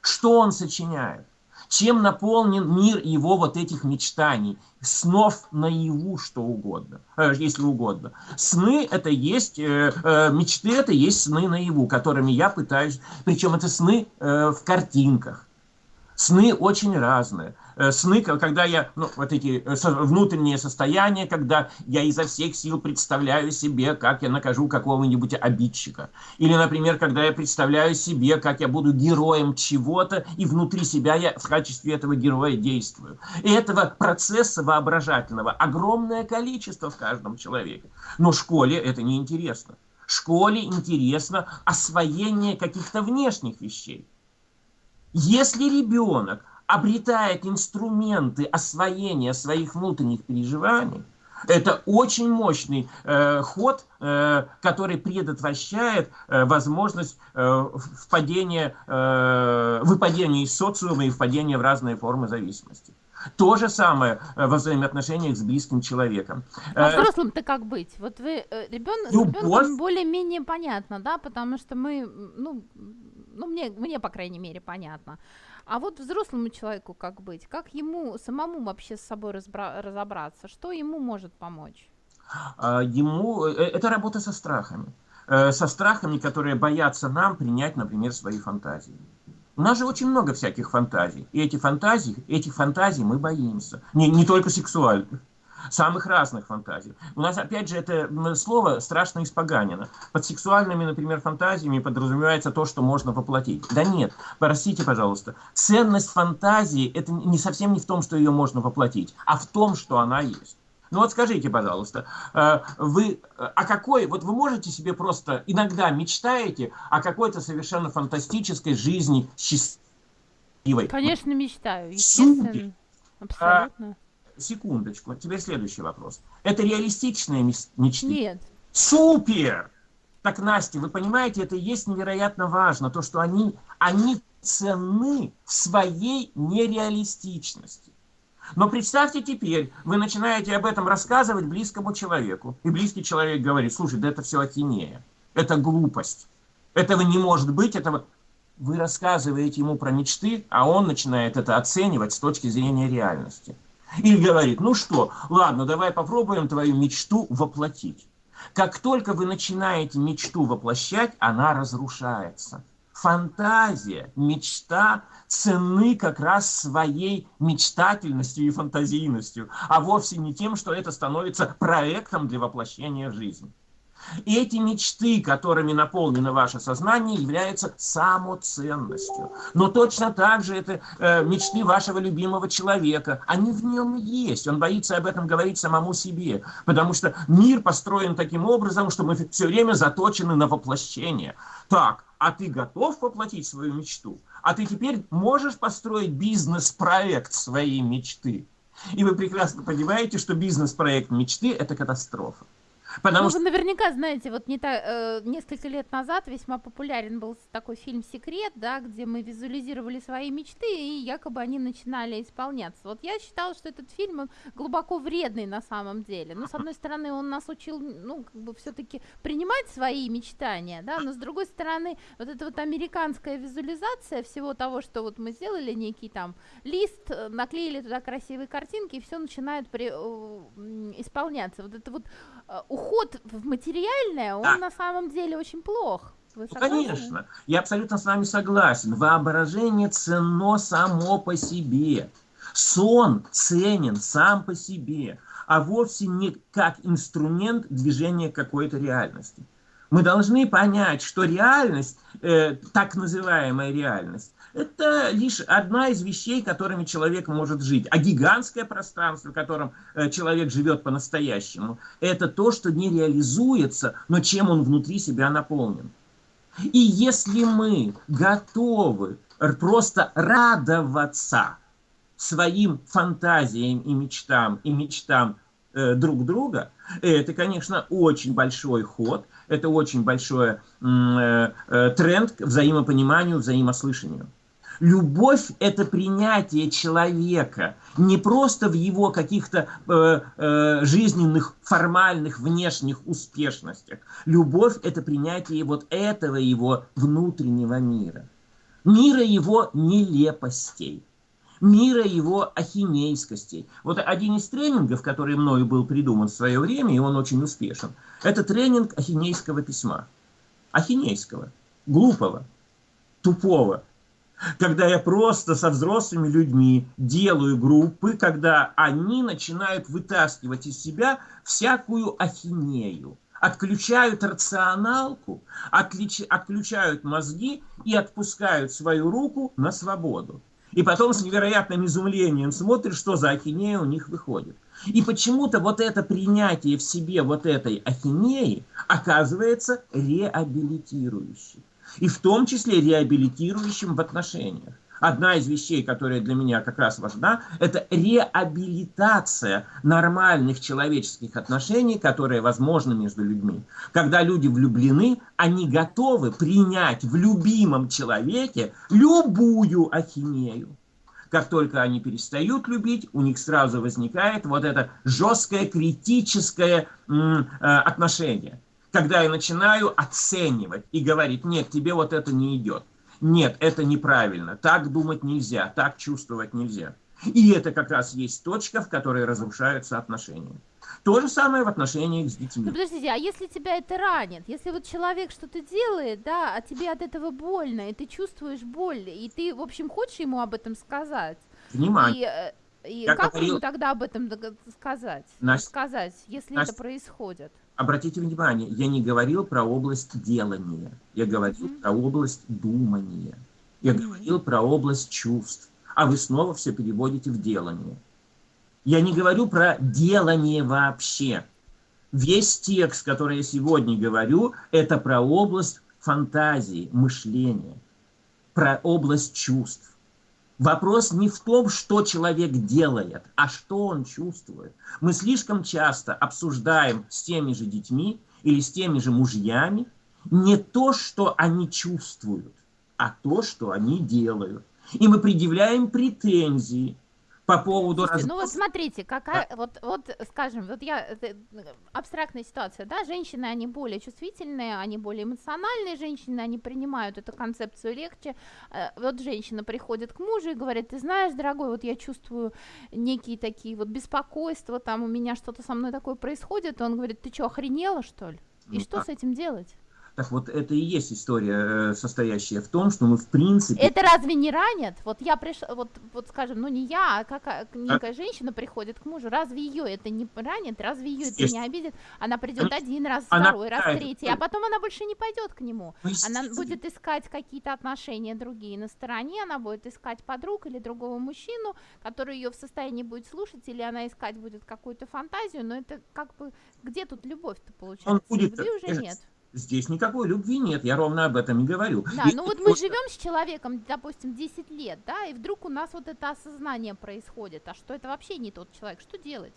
что он сочиняет, чем наполнен мир его вот этих мечтаний, снов наяву, что угодно, э, если угодно. Сны это есть, э, э, мечты это есть сны наяву, которыми я пытаюсь, причем это сны в картинках Сны очень разные. Э, сны, когда я, ну, вот эти э, внутренние состояния, когда я изо всех сил представляю себе, как я накажу какого-нибудь обидчика. Или, например, когда я представляю себе, как я буду героем чего-то, и внутри себя я в качестве этого героя действую. И этого процесса воображательного огромное количество в каждом человеке. Но школе это не интересно. Школе интересно освоение каких-то внешних вещей. Если ребенок обретает инструменты освоения своих внутренних переживаний, это очень мощный э, ход, э, который предотвращает э, возможность э, впадения, э, выпадения из социума и впадения в разные формы зависимости. То же самое э, во взаимоотношениях с близким человеком.
А э, взрослым-то как быть? Вот вы, э, ребенок, ребенком более-менее понятно, да, потому что мы, ну, ну, мне, мне, по крайней мере, понятно. А вот взрослому человеку как быть? Как ему самому вообще с собой разбра- разобраться? Что ему может помочь?
А, ему э, это работа со страхами. Э, со страхами, которые боятся нам принять, например, свои фантазии. У нас же очень много всяких фантазий. И эти фантазии, этих фантазий мы боимся. Не, не только сексуальных самых разных фантазий. У нас, опять же, это слово страшно испоганено. Под сексуальными, например, фантазиями подразумевается то, что можно воплотить. Да нет, простите, пожалуйста. Ценность фантазии это не совсем не в том, что ее можно воплотить, а в том, что она есть. Ну вот скажите, пожалуйста, э, вы о какой, вот вы можете себе просто иногда мечтаете о какой-то совершенно фантастической жизни счастливой?
Конечно, мечтаю, естественно. Супер.
Абсолютно. Секундочку, теперь следующий вопрос. Это реалистичные мечты?
Нет.
Супер! Так, Настя, вы понимаете, это и есть невероятно важно, то, что они, они ценны в своей нереалистичности. Но представьте теперь, вы начинаете об этом рассказывать близкому человеку, и близкий человек говорит, слушай, да это все ахинея, это глупость, этого не может быть, этого... Вы рассказываете ему про мечты, а он начинает это оценивать с точки зрения реальности. *laughs* И говорит, ну что, ладно, давай попробуем твою мечту воплотить. Как только вы начинаете мечту воплощать, она разрушается. Фантазия, мечта ценны как раз своей мечтательностью и фантазийностью, а вовсе не тем, что это становится проектом для воплощения в жизнь. И эти мечты, которыми наполнено ваше сознание, являются самоценностью. Но точно так же это э, мечты вашего любимого человека. Они в нем есть. Он боится об этом говорить самому себе. Потому что мир построен таким образом, что мы все время заточены на воплощение. Так, а ты готов воплотить свою мечту? А ты теперь можешь построить бизнес-проект своей мечты? И вы прекрасно понимаете, что бизнес-проект мечты – это катастрофа.
Потому ну, что... вы наверняка знаете, вот не та, э, несколько лет назад весьма популярен был такой фильм «Секрет», да, где мы визуализировали свои мечты, и якобы они начинали исполняться. Вот я считала, что этот фильм глубоко вредный на самом деле. Но, с одной стороны, он нас учил, ну, как бы все-таки принимать свои мечтания, да, но с другой стороны, вот эта вот американская визуализация всего того, что вот мы сделали некий там лист, э, наклеили туда красивые картинки, и все начинает при, э, исполняться. Вот это вот э, уход в материальное, он да. на самом деле очень плох.
ну, конечно, я абсолютно с вами согласен. Воображение ценно само по себе. Сон ценен сам по себе, а вовсе не как инструмент движения какой-то реальности. Мы должны понять, что реальность, э, так называемая реальность, это лишь одна из вещей, которыми человек может жить. А гигантское пространство, в котором э, человек живет по-настоящему, это то, что не реализуется, но чем он внутри себя наполнен. И если мы готовы просто радоваться своим фантазиям и мечтам, и мечтам э, друг друга, это, конечно, очень большой ход, это очень большой э, э, тренд к взаимопониманию, взаимослышанию. Любовь – это принятие человека не просто в его каких-то э, э, жизненных, формальных, внешних успешностях. Любовь – это принятие вот этого его внутреннего мира. Мира его нелепостей мира его ахинейскостей. Вот один из тренингов, который мною был придуман в свое время, и он очень успешен, это тренинг ахинейского письма. Ахинейского, глупого, тупого, когда я просто со взрослыми людьми делаю группы, когда они начинают вытаскивать из себя всякую ахинею, отключают рационалку, отлич, отключают мозги и отпускают свою руку на свободу. И потом с невероятным изумлением смотришь, что за ахинея у них выходит. И почему-то вот это принятие в себе вот этой ахинеи оказывается реабилитирующим и в том числе реабилитирующим в отношениях. Одна из вещей, которая для меня как раз важна, это реабилитация нормальных человеческих отношений, которые возможны между людьми. Когда люди влюблены, они готовы принять в любимом человеке любую ахинею. Как только они перестают любить, у них сразу возникает вот это жесткое критическое э, отношение когда я начинаю оценивать и говорить, нет, тебе вот это не идет. Нет, это неправильно. Так думать нельзя, так чувствовать нельзя. И это как раз есть точка, в которой разрушаются отношения. То же самое в отношениях с детьми.
Ну, подождите, а если тебя это ранит? Если вот человек что-то делает, да, а тебе от этого больно, и ты чувствуешь боль, и ты, в общем, хочешь ему об этом сказать?
Внимание.
И, э, и я как говорил... ему тогда об этом сказать? Настя, сказать, если Настя, это происходит?
Обратите внимание, я не говорил про область делания, я говорил mm-hmm. про область думания, я mm-hmm. говорил про область чувств, а вы снова все переводите в делание. Я не говорю про делание вообще. Весь текст, который я сегодня говорю, это про область фантазии, мышления, про область чувств. Вопрос не в том, что человек делает, а что он чувствует. Мы слишком часто обсуждаем с теми же детьми или с теми же мужьями не то, что они чувствуют, а то, что они делают. И мы предъявляем претензии по поводу...
Слушайте, раз... Ну вот смотрите, какая, да. вот, вот скажем, вот я, это, абстрактная ситуация, да, женщины, они более чувствительные, они более эмоциональные женщины, они принимают эту концепцию легче. Э, вот женщина приходит к мужу и говорит, ты знаешь, дорогой, вот я чувствую некие такие вот беспокойства, там у меня что-то со мной такое происходит, и он говорит, ты что, охренела, что ли? И ну, что а... с этим делать?
Так вот, это и есть история, э, состоящая в том, что мы в принципе...
Это разве не ранит? Вот я пришла, вот, вот скажем, ну не я, а какая некая а... женщина приходит к мужу, разве ее это не ранит? Разве ее это не обидит? Она придет один раз, она... второй раз, третий, а потом она больше не пойдет к нему. Ну, она будет искать какие-то отношения другие на стороне, она будет искать подруг или другого мужчину, который ее в состоянии будет слушать, или она искать будет какую-то фантазию, но это как бы, где тут любовь-то получается? Он будет... Любви уже нет.
Здесь никакой любви нет, я ровно об этом и говорю.
Да, и ну вот мы живем с человеком, допустим, 10 лет, да, и вдруг у нас вот это осознание происходит, а что это вообще не тот человек, что делать?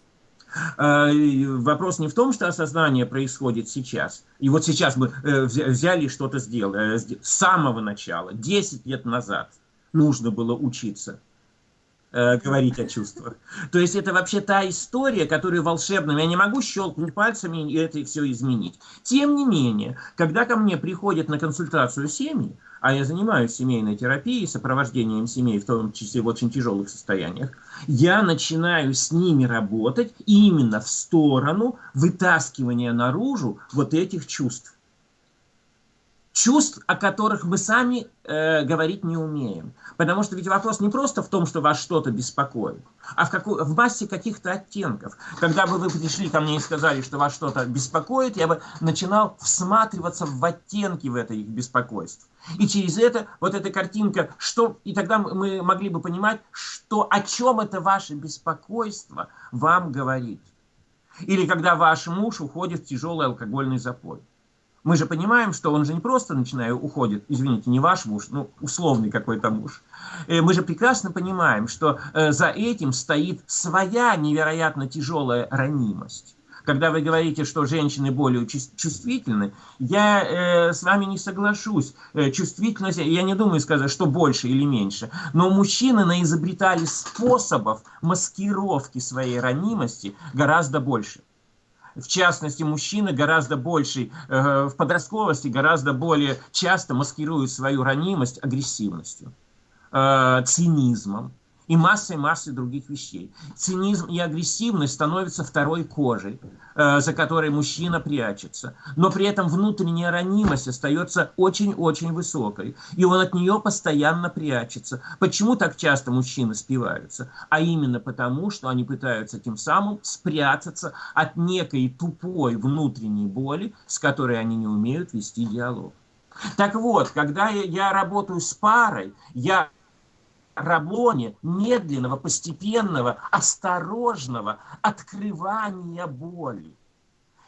А, вопрос не в том, что осознание происходит сейчас. И вот сейчас мы э, взяли что-то сделали. Э, с самого начала, 10 лет назад нужно было учиться э, говорить о чувствах. То есть это вообще та история, которая волшебная. Я не могу щелкнуть пальцами и это все изменить. Тем не менее, когда ко мне приходят на консультацию семьи, а я занимаюсь семейной терапией, сопровождением семей, в том числе в очень тяжелых состояниях, я начинаю с ними работать именно в сторону вытаскивания наружу вот этих чувств чувств, о которых мы сами э, говорить не умеем. Потому что ведь вопрос не просто в том, что вас что-то беспокоит, а в, какой, в массе каких-то оттенков. Когда бы вы пришли ко мне и сказали, что вас что-то беспокоит, я бы начинал всматриваться в оттенки в это их беспокойство. И через это, вот эта картинка, что, и тогда мы могли бы понимать, что, о чем это ваше беспокойство вам говорит. Или когда ваш муж уходит в тяжелый алкогольный запой. Мы же понимаем, что он же не просто, начиная, уходит, извините, не ваш муж, ну, условный какой-то муж. Э, мы же прекрасно понимаем, что э, за этим стоит своя невероятно тяжелая ранимость. Когда вы говорите, что женщины более чувствительны, я э, с вами не соглашусь. Э, чувствительность, я не думаю сказать, что больше или меньше. Но мужчины наизобретали способов маскировки своей ранимости гораздо больше в частности, мужчины гораздо больше, э, в подростковости гораздо более часто маскируют свою ранимость агрессивностью, э, цинизмом. И массой-массой других вещей. Цинизм и агрессивность становятся второй кожей, э, за которой мужчина прячется. Но при этом внутренняя ранимость остается очень-очень высокой, и он от нее постоянно прячется. Почему так часто мужчины спиваются? А именно потому, что они пытаются тем самым спрятаться от некой тупой внутренней боли, с которой они не умеют вести диалог. Так вот, когда я работаю с парой, я рабоне медленного, постепенного, осторожного открывания боли.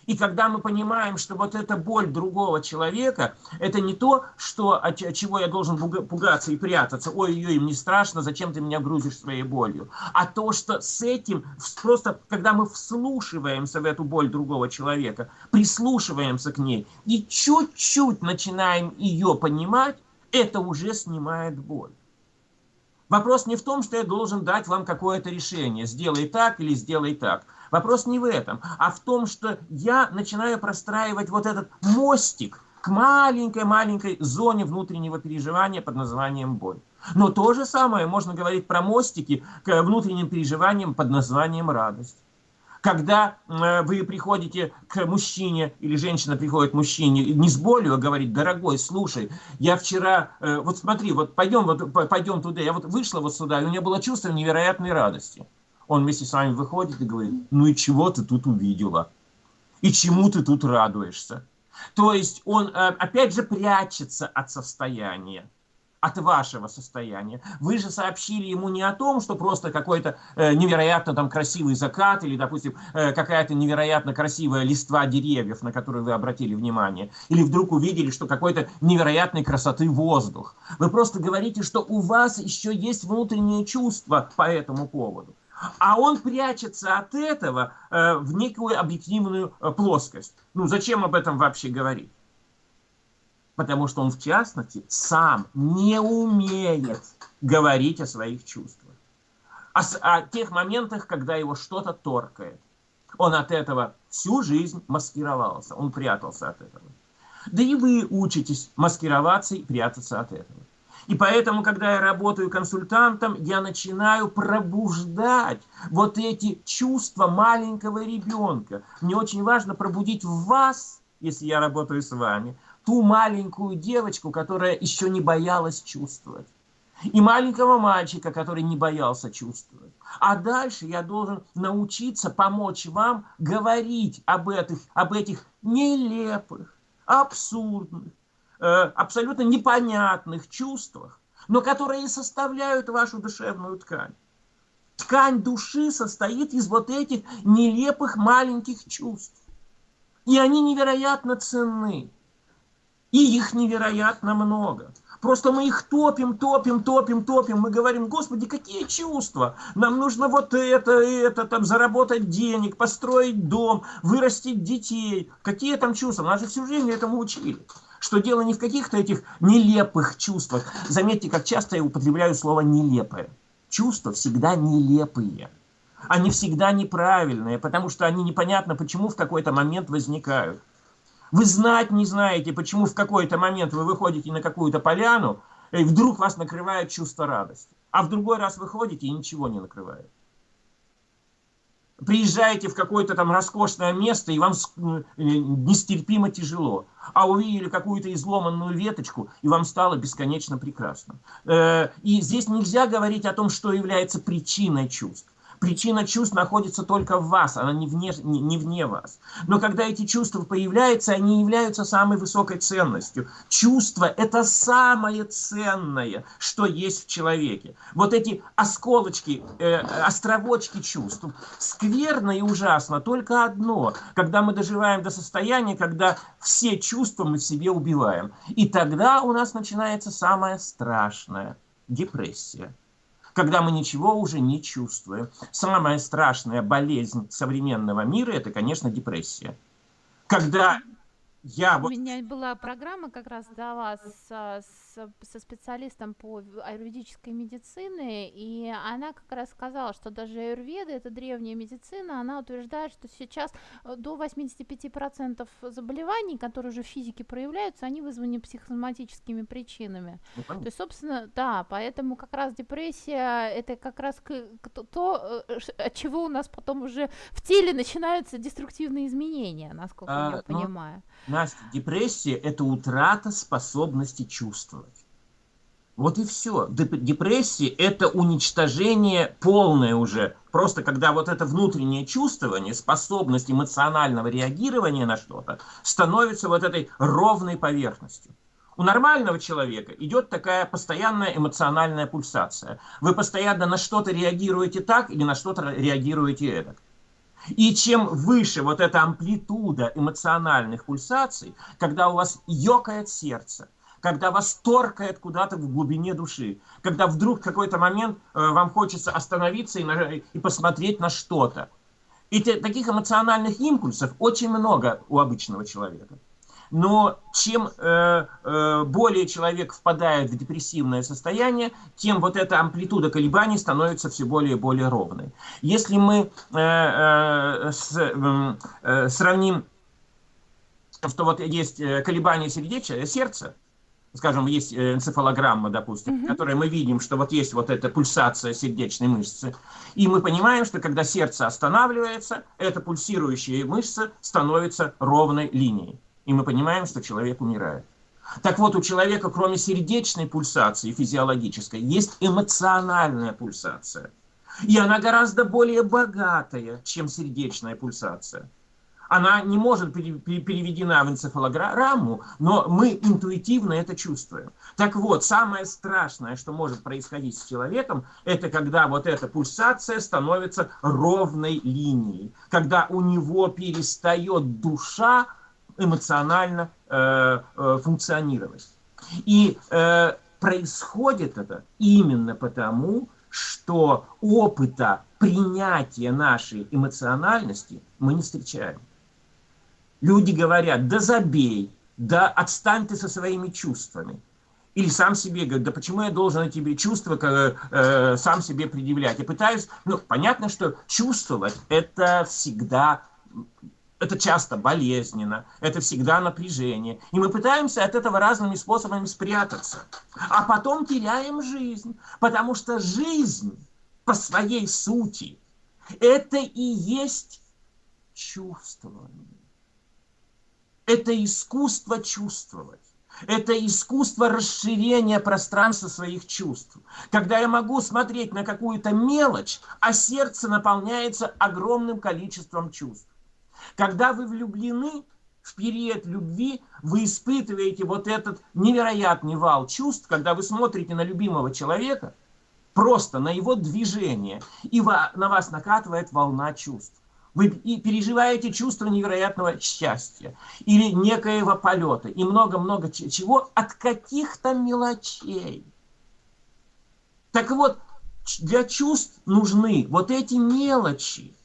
И когда мы понимаем, что вот эта боль другого человека, это не то, что, от чего я должен пугаться и прятаться, ой-ой, мне страшно, зачем ты меня грузишь своей болью, а то, что с этим, просто когда мы вслушиваемся в эту боль другого человека, прислушиваемся к ней и чуть-чуть начинаем ее понимать, это уже снимает боль. Вопрос не в том, что я должен дать вам какое-то решение, сделай так или сделай так. Вопрос не в этом, а в том, что я начинаю простраивать вот этот мостик к маленькой-маленькой зоне внутреннего переживания под названием боль. Но то же самое можно говорить про мостики к внутренним переживаниям под названием радость. Когда э, вы приходите к мужчине, или женщина приходит к мужчине не с болью, а говорит, дорогой, слушай, я вчера, э, вот смотри, вот пойдем, вот пойдем туда, я вот вышла вот сюда, и у меня было чувство невероятной радости. Он вместе с вами выходит и говорит, ну и чего ты тут увидела? И чему ты тут радуешься? То есть он, э, опять же, прячется от состояния от вашего состояния. Вы же сообщили ему не о том, что просто какой-то э, невероятно там красивый закат или, допустим, э, какая-то невероятно красивая листва деревьев, на которые вы обратили внимание, или вдруг увидели, что какой-то невероятной красоты воздух. Вы просто говорите, что у вас еще есть внутреннее чувство по этому поводу. А он прячется от этого э, в некую объективную э, плоскость. Ну, зачем об этом вообще говорить? Потому что он, в частности, сам не умеет говорить о своих чувствах. О, о тех моментах, когда его что-то торкает. Он от этого всю жизнь маскировался, он прятался от этого. Да и вы учитесь маскироваться и прятаться от этого. И поэтому, когда я работаю консультантом, я начинаю пробуждать вот эти чувства маленького ребенка. Мне очень важно пробудить в вас, если я работаю с вами, ту маленькую девочку, которая еще не боялась чувствовать. И маленького мальчика, который не боялся чувствовать. А дальше я должен научиться помочь вам говорить об этих, об этих нелепых, абсурдных, э, абсолютно непонятных чувствах, но которые составляют вашу душевную ткань. Ткань души состоит из вот этих нелепых маленьких чувств. И они невероятно ценны. И их невероятно много. Просто мы их топим, топим, топим, топим. Мы говорим, Господи, какие чувства? Нам нужно вот это, это, там, заработать денег, построить дом, вырастить детей. Какие там чувства? Нас же всю жизнь этому учили. Что дело не в каких-то этих нелепых чувствах. Заметьте, как часто я употребляю слово «нелепое». Чувства всегда нелепые. Они всегда неправильные, потому что они непонятно почему в какой-то момент возникают. Вы знать не знаете, почему в какой-то момент вы выходите на какую-то поляну, и вдруг вас накрывает чувство радости. А в другой раз выходите и ничего не накрывает. Приезжаете в какое-то там роскошное место, и вам э, нестерпимо тяжело. А увидели какую-то изломанную веточку, и вам стало бесконечно прекрасно. Э, и здесь нельзя говорить о том, что является причиной чувств. Причина чувств находится только в вас, она не вне, не, не вне вас. Но когда эти чувства появляются, они являются самой высокой ценностью. Чувство – это самое ценное, что есть в человеке. Вот эти осколочки, э, островочки чувств. Скверно и ужасно только одно, когда мы доживаем до состояния, когда все чувства мы в себе убиваем. И тогда у нас начинается самое страшное – депрессия когда мы ничего уже не чувствуем. Самая страшная болезнь современного мира – это, конечно, депрессия. Когда я...
У меня была программа как раз для вас с со специалистом по аюрведической медицине, и она как раз сказала, что даже аюрведа, это древняя медицина, она утверждает, что сейчас э, до 85% заболеваний, которые уже в физике проявляются, они вызваны психосоматическими причинами. Ну, то есть, собственно, да, поэтому как раз депрессия, это как раз то, э, от чего у нас потом уже в теле начинаются деструктивные изменения, насколько а, я ну, понимаю.
Настя, депрессия – это утрата способности чувствовать. Вот и все. Депрессия – это уничтожение полное уже. Просто когда вот это внутреннее чувствование, способность эмоционального реагирования на что-то становится вот этой ровной поверхностью. У нормального человека идет такая постоянная эмоциональная пульсация. Вы постоянно на что-то реагируете так или на что-то реагируете эдак. И чем выше вот эта амплитуда эмоциональных пульсаций, когда у вас ёкает сердце, когда вас торкает куда-то в глубине души, когда вдруг в какой-то момент э, вам хочется остановиться и, на, и посмотреть на что-то. И те, таких эмоциональных импульсов очень много у обычного человека. Но чем э, э, более человек впадает в депрессивное состояние, тем вот эта амплитуда колебаний становится все более и более ровной. Если мы э, э, с, э, сравним, что вот есть э, колебания сердеча, сердца, скажем, есть э, энцефалограмма, допустим, mm-hmm. в которой мы видим, что вот есть вот эта пульсация сердечной мышцы, и мы понимаем, что когда сердце останавливается, эта пульсирующая мышца становится ровной линией и мы понимаем, что человек умирает. Так вот, у человека, кроме сердечной пульсации физиологической, есть эмоциональная пульсация. И она гораздо более богатая, чем сердечная пульсация. Она не может переведена в энцефалограмму, но мы интуитивно это чувствуем. Так вот, самое страшное, что может происходить с человеком, это когда вот эта пульсация становится ровной линией, когда у него перестает душа эмоционально э, э, функционировать. И э, происходит это именно потому, что опыта принятия нашей эмоциональности мы не встречаем. Люди говорят, да забей, да отстань ты со своими чувствами. Или сам себе говорит, да почему я должен эти чувства э, э, сам себе предъявлять? Я пытаюсь, ну, понятно, что чувствовать это всегда это часто болезненно, это всегда напряжение. И мы пытаемся от этого разными способами спрятаться. А потом теряем жизнь, потому что жизнь по своей сути это и есть чувствование. Это искусство чувствовать. Это искусство расширения пространства своих чувств. Когда я могу смотреть на какую-то мелочь, а сердце наполняется огромным количеством чувств. Когда вы влюблены, в период любви вы испытываете вот этот невероятный вал чувств, когда вы смотрите на любимого человека, просто на его движение, и на вас накатывает волна чувств. Вы переживаете чувство невероятного счастья или некоего полета и много-много чего от каких-то мелочей. Так вот, для чувств нужны вот эти мелочи,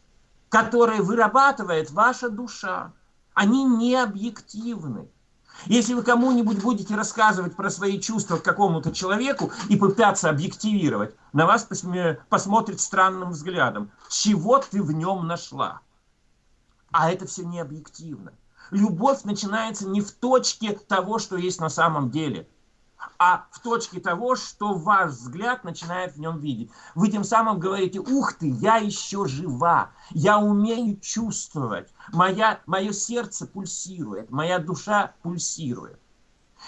которые вырабатывает ваша душа. Они не объективны. Если вы кому-нибудь будете рассказывать про свои чувства к какому-то человеку и пытаться объективировать, на вас посмотрит странным взглядом. Чего ты в нем нашла? А это все не объективно. Любовь начинается не в точке того, что есть на самом деле – а в точке того, что ваш взгляд начинает в нем видеть. Вы тем самым говорите, ух ты, я еще жива, я умею чувствовать, моя, мое сердце пульсирует, моя душа пульсирует.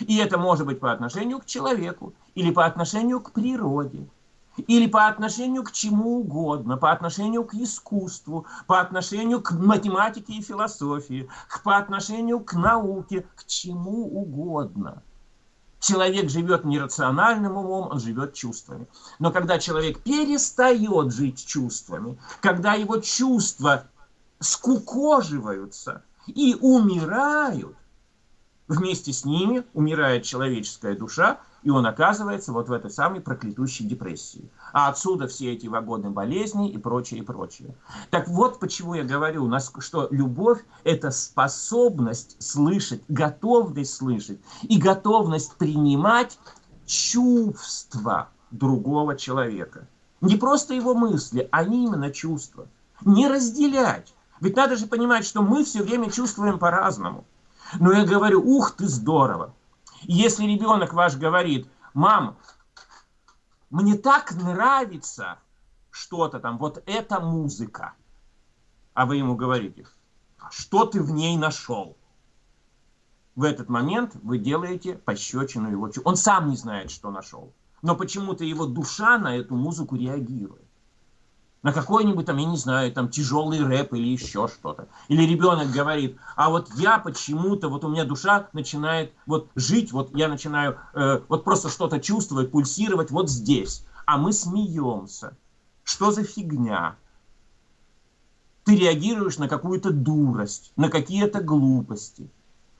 И это может быть по отношению к человеку, или по отношению к природе, или по отношению к чему угодно, по отношению к искусству, по отношению к математике и философии, по отношению к науке, к чему угодно – Человек живет нерациональным умом, он живет чувствами. Но когда человек перестает жить чувствами, когда его чувства скукоживаются и умирают, вместе с ними умирает человеческая душа, и он оказывается вот в этой самой проклятущей депрессии. А отсюда все эти вагоны болезни и прочее, и прочее. Так вот почему я говорю, что любовь – это способность слышать, готовность слышать и готовность принимать чувства другого человека. Не просто его мысли, а именно чувства. Не разделять. Ведь надо же понимать, что мы все время чувствуем по-разному. Но я говорю, ух ты, здорово. Если ребенок ваш говорит, мам, мне так нравится что-то там, вот эта музыка. А вы ему говорите, что ты в ней нашел? В этот момент вы делаете пощечину его. Он сам не знает, что нашел. Но почему-то его душа на эту музыку реагирует. На какой-нибудь там, я не знаю, там тяжелый рэп или еще что-то. Или ребенок говорит, а вот я почему-то, вот у меня душа начинает вот жить, вот я начинаю э, вот просто что-то чувствовать, пульсировать вот здесь. А мы смеемся. Что за фигня? Ты реагируешь на какую-то дурость, на какие-то глупости.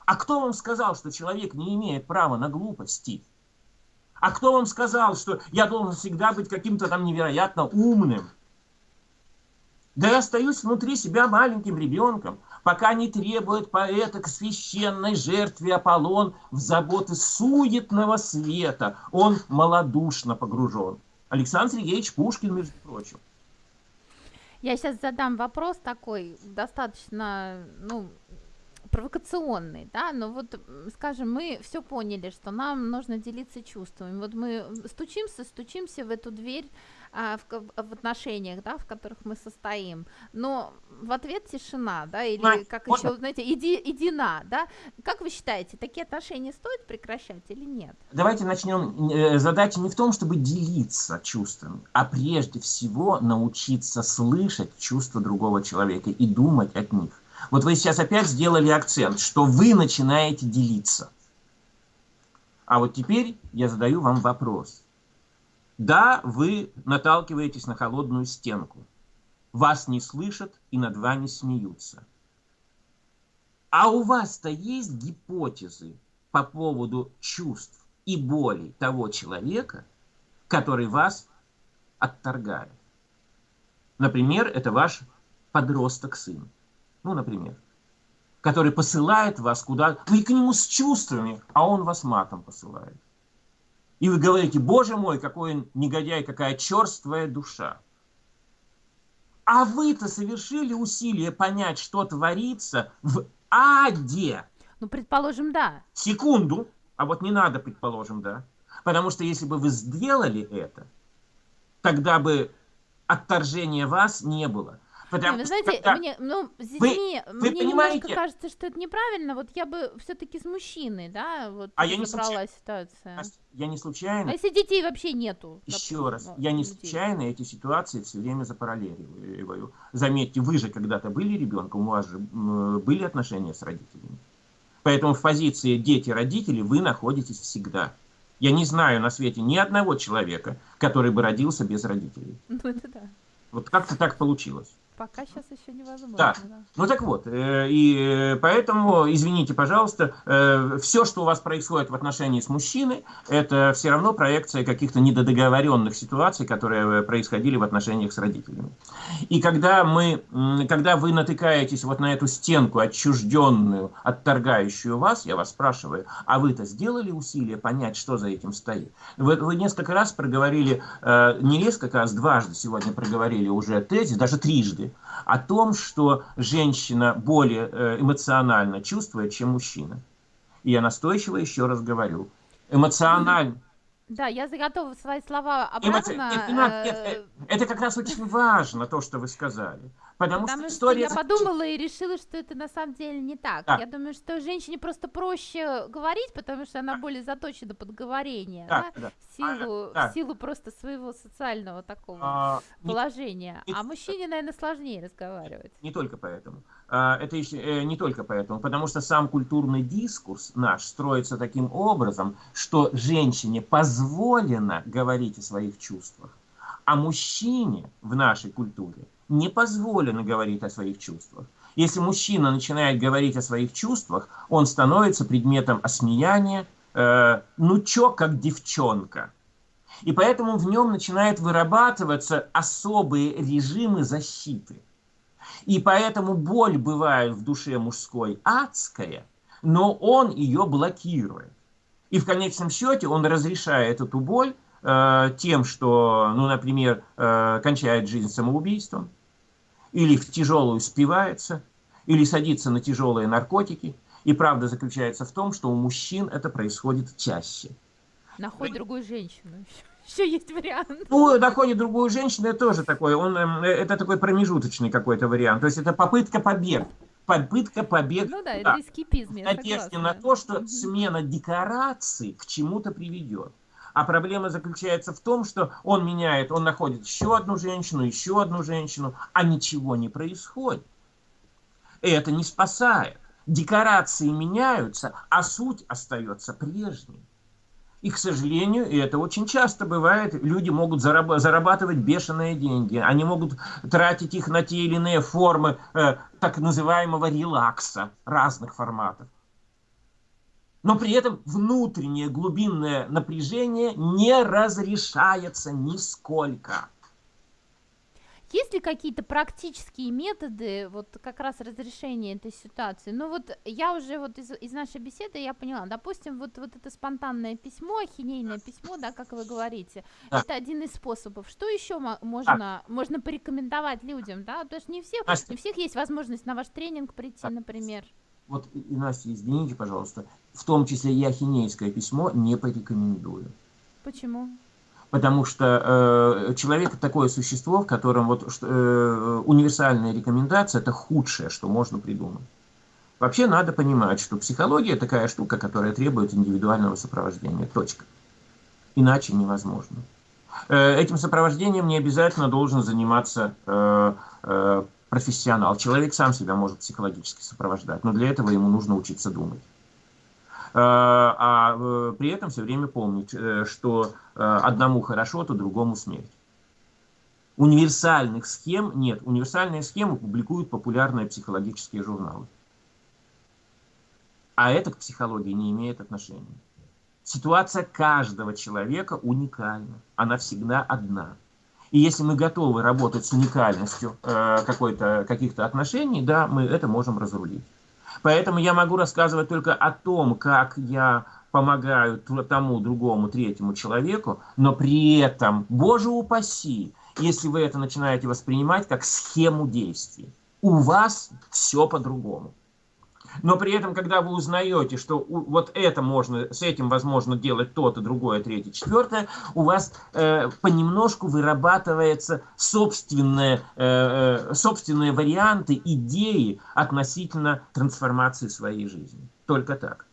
А кто вам сказал, что человек не имеет права на глупости? А кто вам сказал, что я должен всегда быть каким-то там невероятно умным? Да остаюсь внутри себя маленьким ребенком, пока не требует поэта к священной жертве Аполлон в заботы суетного света. Он малодушно погружен. Александр Сергеевич Пушкин, между прочим.
Я сейчас задам вопрос такой, достаточно, ну, провокационный, да, но вот, скажем, мы все поняли, что нам нужно делиться чувствами. Вот мы стучимся, стучимся в эту дверь а, в, в отношениях, да, в которых мы состоим, но в ответ тишина, да, или а, как можно? еще, знаете, иди, иди на, да. Как вы считаете, такие отношения стоит прекращать или нет?
Давайте начнем. Э, задача не в том, чтобы делиться чувствами, а прежде всего научиться слышать чувства другого человека и думать от них. Вот вы сейчас опять сделали акцент, что вы начинаете делиться. А вот теперь я задаю вам вопрос. Да, вы наталкиваетесь на холодную стенку. Вас не слышат и над вами смеются. А у вас-то есть гипотезы по поводу чувств и болей того человека, который вас отторгает. Например, это ваш подросток-сын ну, например, который посылает вас куда... Вы к нему с чувствами, а он вас матом посылает. И вы говорите, боже мой, какой он негодяй, какая черствая душа. А вы-то совершили усилие понять, что творится в аде.
Ну, предположим, да.
Секунду. А вот не надо, предположим, да. Потому что если бы вы сделали это, тогда бы отторжения вас не было.
Потому не, вы знаете, когда... мне, ну, с детьми, вы, вы мне понимаете? немножко кажется, что это неправильно. Вот я бы все-таки с мужчиной, да, вот
а я не
случайно, ситуация.
Я не случайно.
А если детей вообще нету?
Еще допустим, раз, ну, я не случайно эти ситуации все время запараллеливаю. Заметьте, вы же когда-то были ребенком, у вас же были отношения с родителями. Поэтому в позиции дети-родители вы находитесь всегда. Я не знаю на свете ни одного человека, который бы родился без родителей. *laughs*
Ну это да.
Вот как-то так получилось.
Пока сейчас еще невозможно.
Да. да. Ну так вот, э, и э, поэтому, извините, пожалуйста, э, все, что у вас происходит в отношении с мужчиной, это все равно проекция каких-то недодоговоренных ситуаций, которые происходили в отношениях с родителями. И когда, мы, когда вы натыкаетесь вот на эту стенку отчужденную, отторгающую вас, я вас спрашиваю, а вы-то сделали усилия понять, что за этим стоит? Вы, вы несколько раз проговорили, не несколько раз, дважды сегодня проговорили уже тезис, даже трижды, о том, что женщина более э, эмоционально чувствует, чем мужчина. И я настойчиво еще раз говорю. Эмоционально...
Да, я готова свои слова обратно... Эмоци... Нет,
нет, нет, э, это как раз очень важно, то, что вы сказали. Потому,
Потому
что,
что я подумала и решила, что это на самом деле не так. Да. Я думаю, что женщине просто проще говорить, потому что она более заточена под говорение, да, да? да. В, силу, а, да. в силу просто своего социального такого а, положения. Не, а мужчине, наверное, сложнее разговаривать.
Не только поэтому. А, это еще, э, не только поэтому, потому что сам культурный дискурс наш строится таким образом, что женщине позволено говорить о своих чувствах, а мужчине в нашей культуре не позволено говорить о своих чувствах. Если мужчина начинает говорить о своих чувствах, он становится предметом осмеяния, э, ну чё, как девчонка. И поэтому в нем начинают вырабатываться особые режимы защиты. И поэтому боль бывает в душе мужской адская, но он ее блокирует. И в конечном счете он разрешает эту боль э, тем, что, ну, например, э, кончает жизнь самоубийством, или в тяжелую спивается, или садится на тяжелые наркотики. И правда заключается в том, что у мужчин это происходит чаще.
Находит другую женщину. Еще есть вариант.
Ну, находит другую женщину, это тоже такой, он, эм, это такой промежуточный какой-то вариант. То есть это попытка побега. Попытка побега.
Ну да, это эскипизм,
надежде на то, что смена декораций к чему-то приведет. А проблема заключается в том, что он меняет, он находит еще одну женщину, еще одну женщину, а ничего не происходит. И это не спасает. Декорации меняются, а суть остается прежней. И, к сожалению, и это очень часто бывает, люди могут зарабатывать бешеные деньги. Они могут тратить их на те или иные формы э, так называемого релакса разных форматов. Но при этом внутреннее глубинное напряжение не разрешается нисколько.
Есть ли какие-то практические методы вот как раз разрешения этой ситуации? Ну вот я уже вот из, из нашей беседы я поняла, допустим, вот, вот это спонтанное письмо, ахинейное письмо, да, как вы говорите, да. это один из способов. Что еще можно, а. можно порекомендовать людям, да? Потому что не, всех, не у всех есть возможность на ваш тренинг прийти, например.
Вот, и, Настя, извините, пожалуйста, в том числе и ахинейское письмо не порекомендую.
Почему?
потому что э, человек такое существо, в котором вот э, универсальная рекомендация это худшее, что можно придумать. Вообще надо понимать, что психология такая штука, которая требует индивидуального сопровождения. Точка. Иначе невозможно. Э, этим сопровождением не обязательно должен заниматься э, э, профессионал. Человек сам себя может психологически сопровождать, но для этого ему нужно учиться думать. Э, а э, при этом все время помнить, э, что одному хорошо, то другому смерть. Универсальных схем нет. Универсальные схемы публикуют популярные психологические журналы. А это к психологии не имеет отношения. Ситуация каждого человека уникальна. Она всегда одна. И если мы готовы работать с уникальностью э, каких-то отношений, да, мы это можем разрулить. Поэтому я могу рассказывать только о том, как я помогаю тому, другому, третьему человеку, но при этом, боже упаси, если вы это начинаете воспринимать как схему действий. У вас все по-другому. Но при этом, когда вы узнаете, что вот это можно, с этим возможно делать то-то, другое, третье, четвертое, у вас э, понемножку вырабатывается собственные, э, э, собственные варианты, идеи относительно трансформации своей жизни. Только так.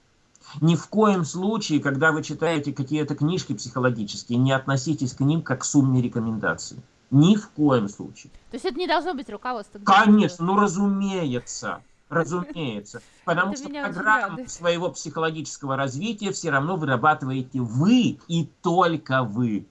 Ни в коем случае, когда вы читаете какие-то книжки психологические, не относитесь к ним как к сумме рекомендаций. Ни в коем случае.
То есть это не должно быть руководство?
Конечно, ну разумеется. Разумеется. *laughs* Потому что программу своего психологического развития все равно вырабатываете вы и только вы.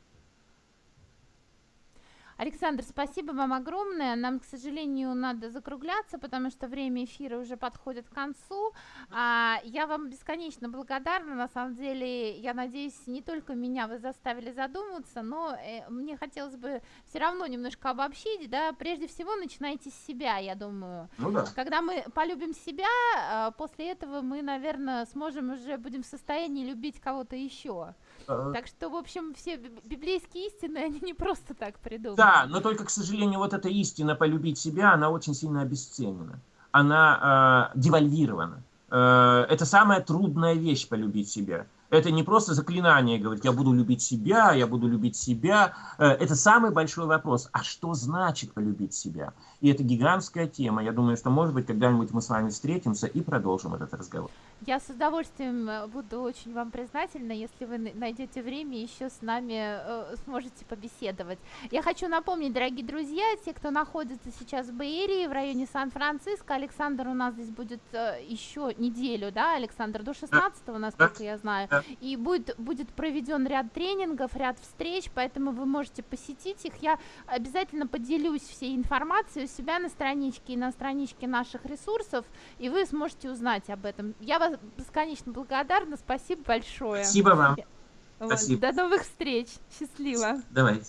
Александр, спасибо вам огромное. Нам, к сожалению, надо закругляться, потому что время эфира уже подходит к концу. А, я вам бесконечно благодарна. На самом деле, я надеюсь, не только меня вы заставили задуматься, но э, мне хотелось бы все равно немножко обобщить. Да? Прежде всего, начинайте с себя, я думаю.
Ну да.
Когда мы полюбим себя, э, после этого мы, наверное, сможем уже будем в состоянии любить кого-то еще. Так что, в общем, все библейские истины, *laughs* они не просто так придуманы.
Да, но только, к сожалению, вот эта истина полюбить себя, она очень сильно обесценена. Она э, девальвирована. Э, это самая трудная вещь полюбить себя. Это не просто заклинание, говорить, я буду любить себя, я буду любить себя. Э, это самый большой вопрос. А что значит полюбить себя? И это гигантская тема. Я думаю, что, может быть, когда-нибудь мы с вами встретимся и продолжим этот разговор.
Я с удовольствием э, буду очень вам признательна, если вы найдете время еще с нами э, сможете побеседовать. Я хочу напомнить, дорогие друзья, те, кто находится сейчас в Бейерии, в районе Сан-Франциско, Александр у нас здесь будет э, еще неделю, да, Александр, до 16 насколько я знаю, и будет, будет проведен ряд тренингов, ряд встреч, поэтому вы можете посетить их. Я обязательно поделюсь всей информацией у себя на страничке и на страничке наших ресурсов, и вы сможете узнать об этом. Я вас была бесконечно благодарна. Спасибо большое.
Спасибо вам. Вот. Спасибо.
До новых встреч. Счастливо.
Давайте.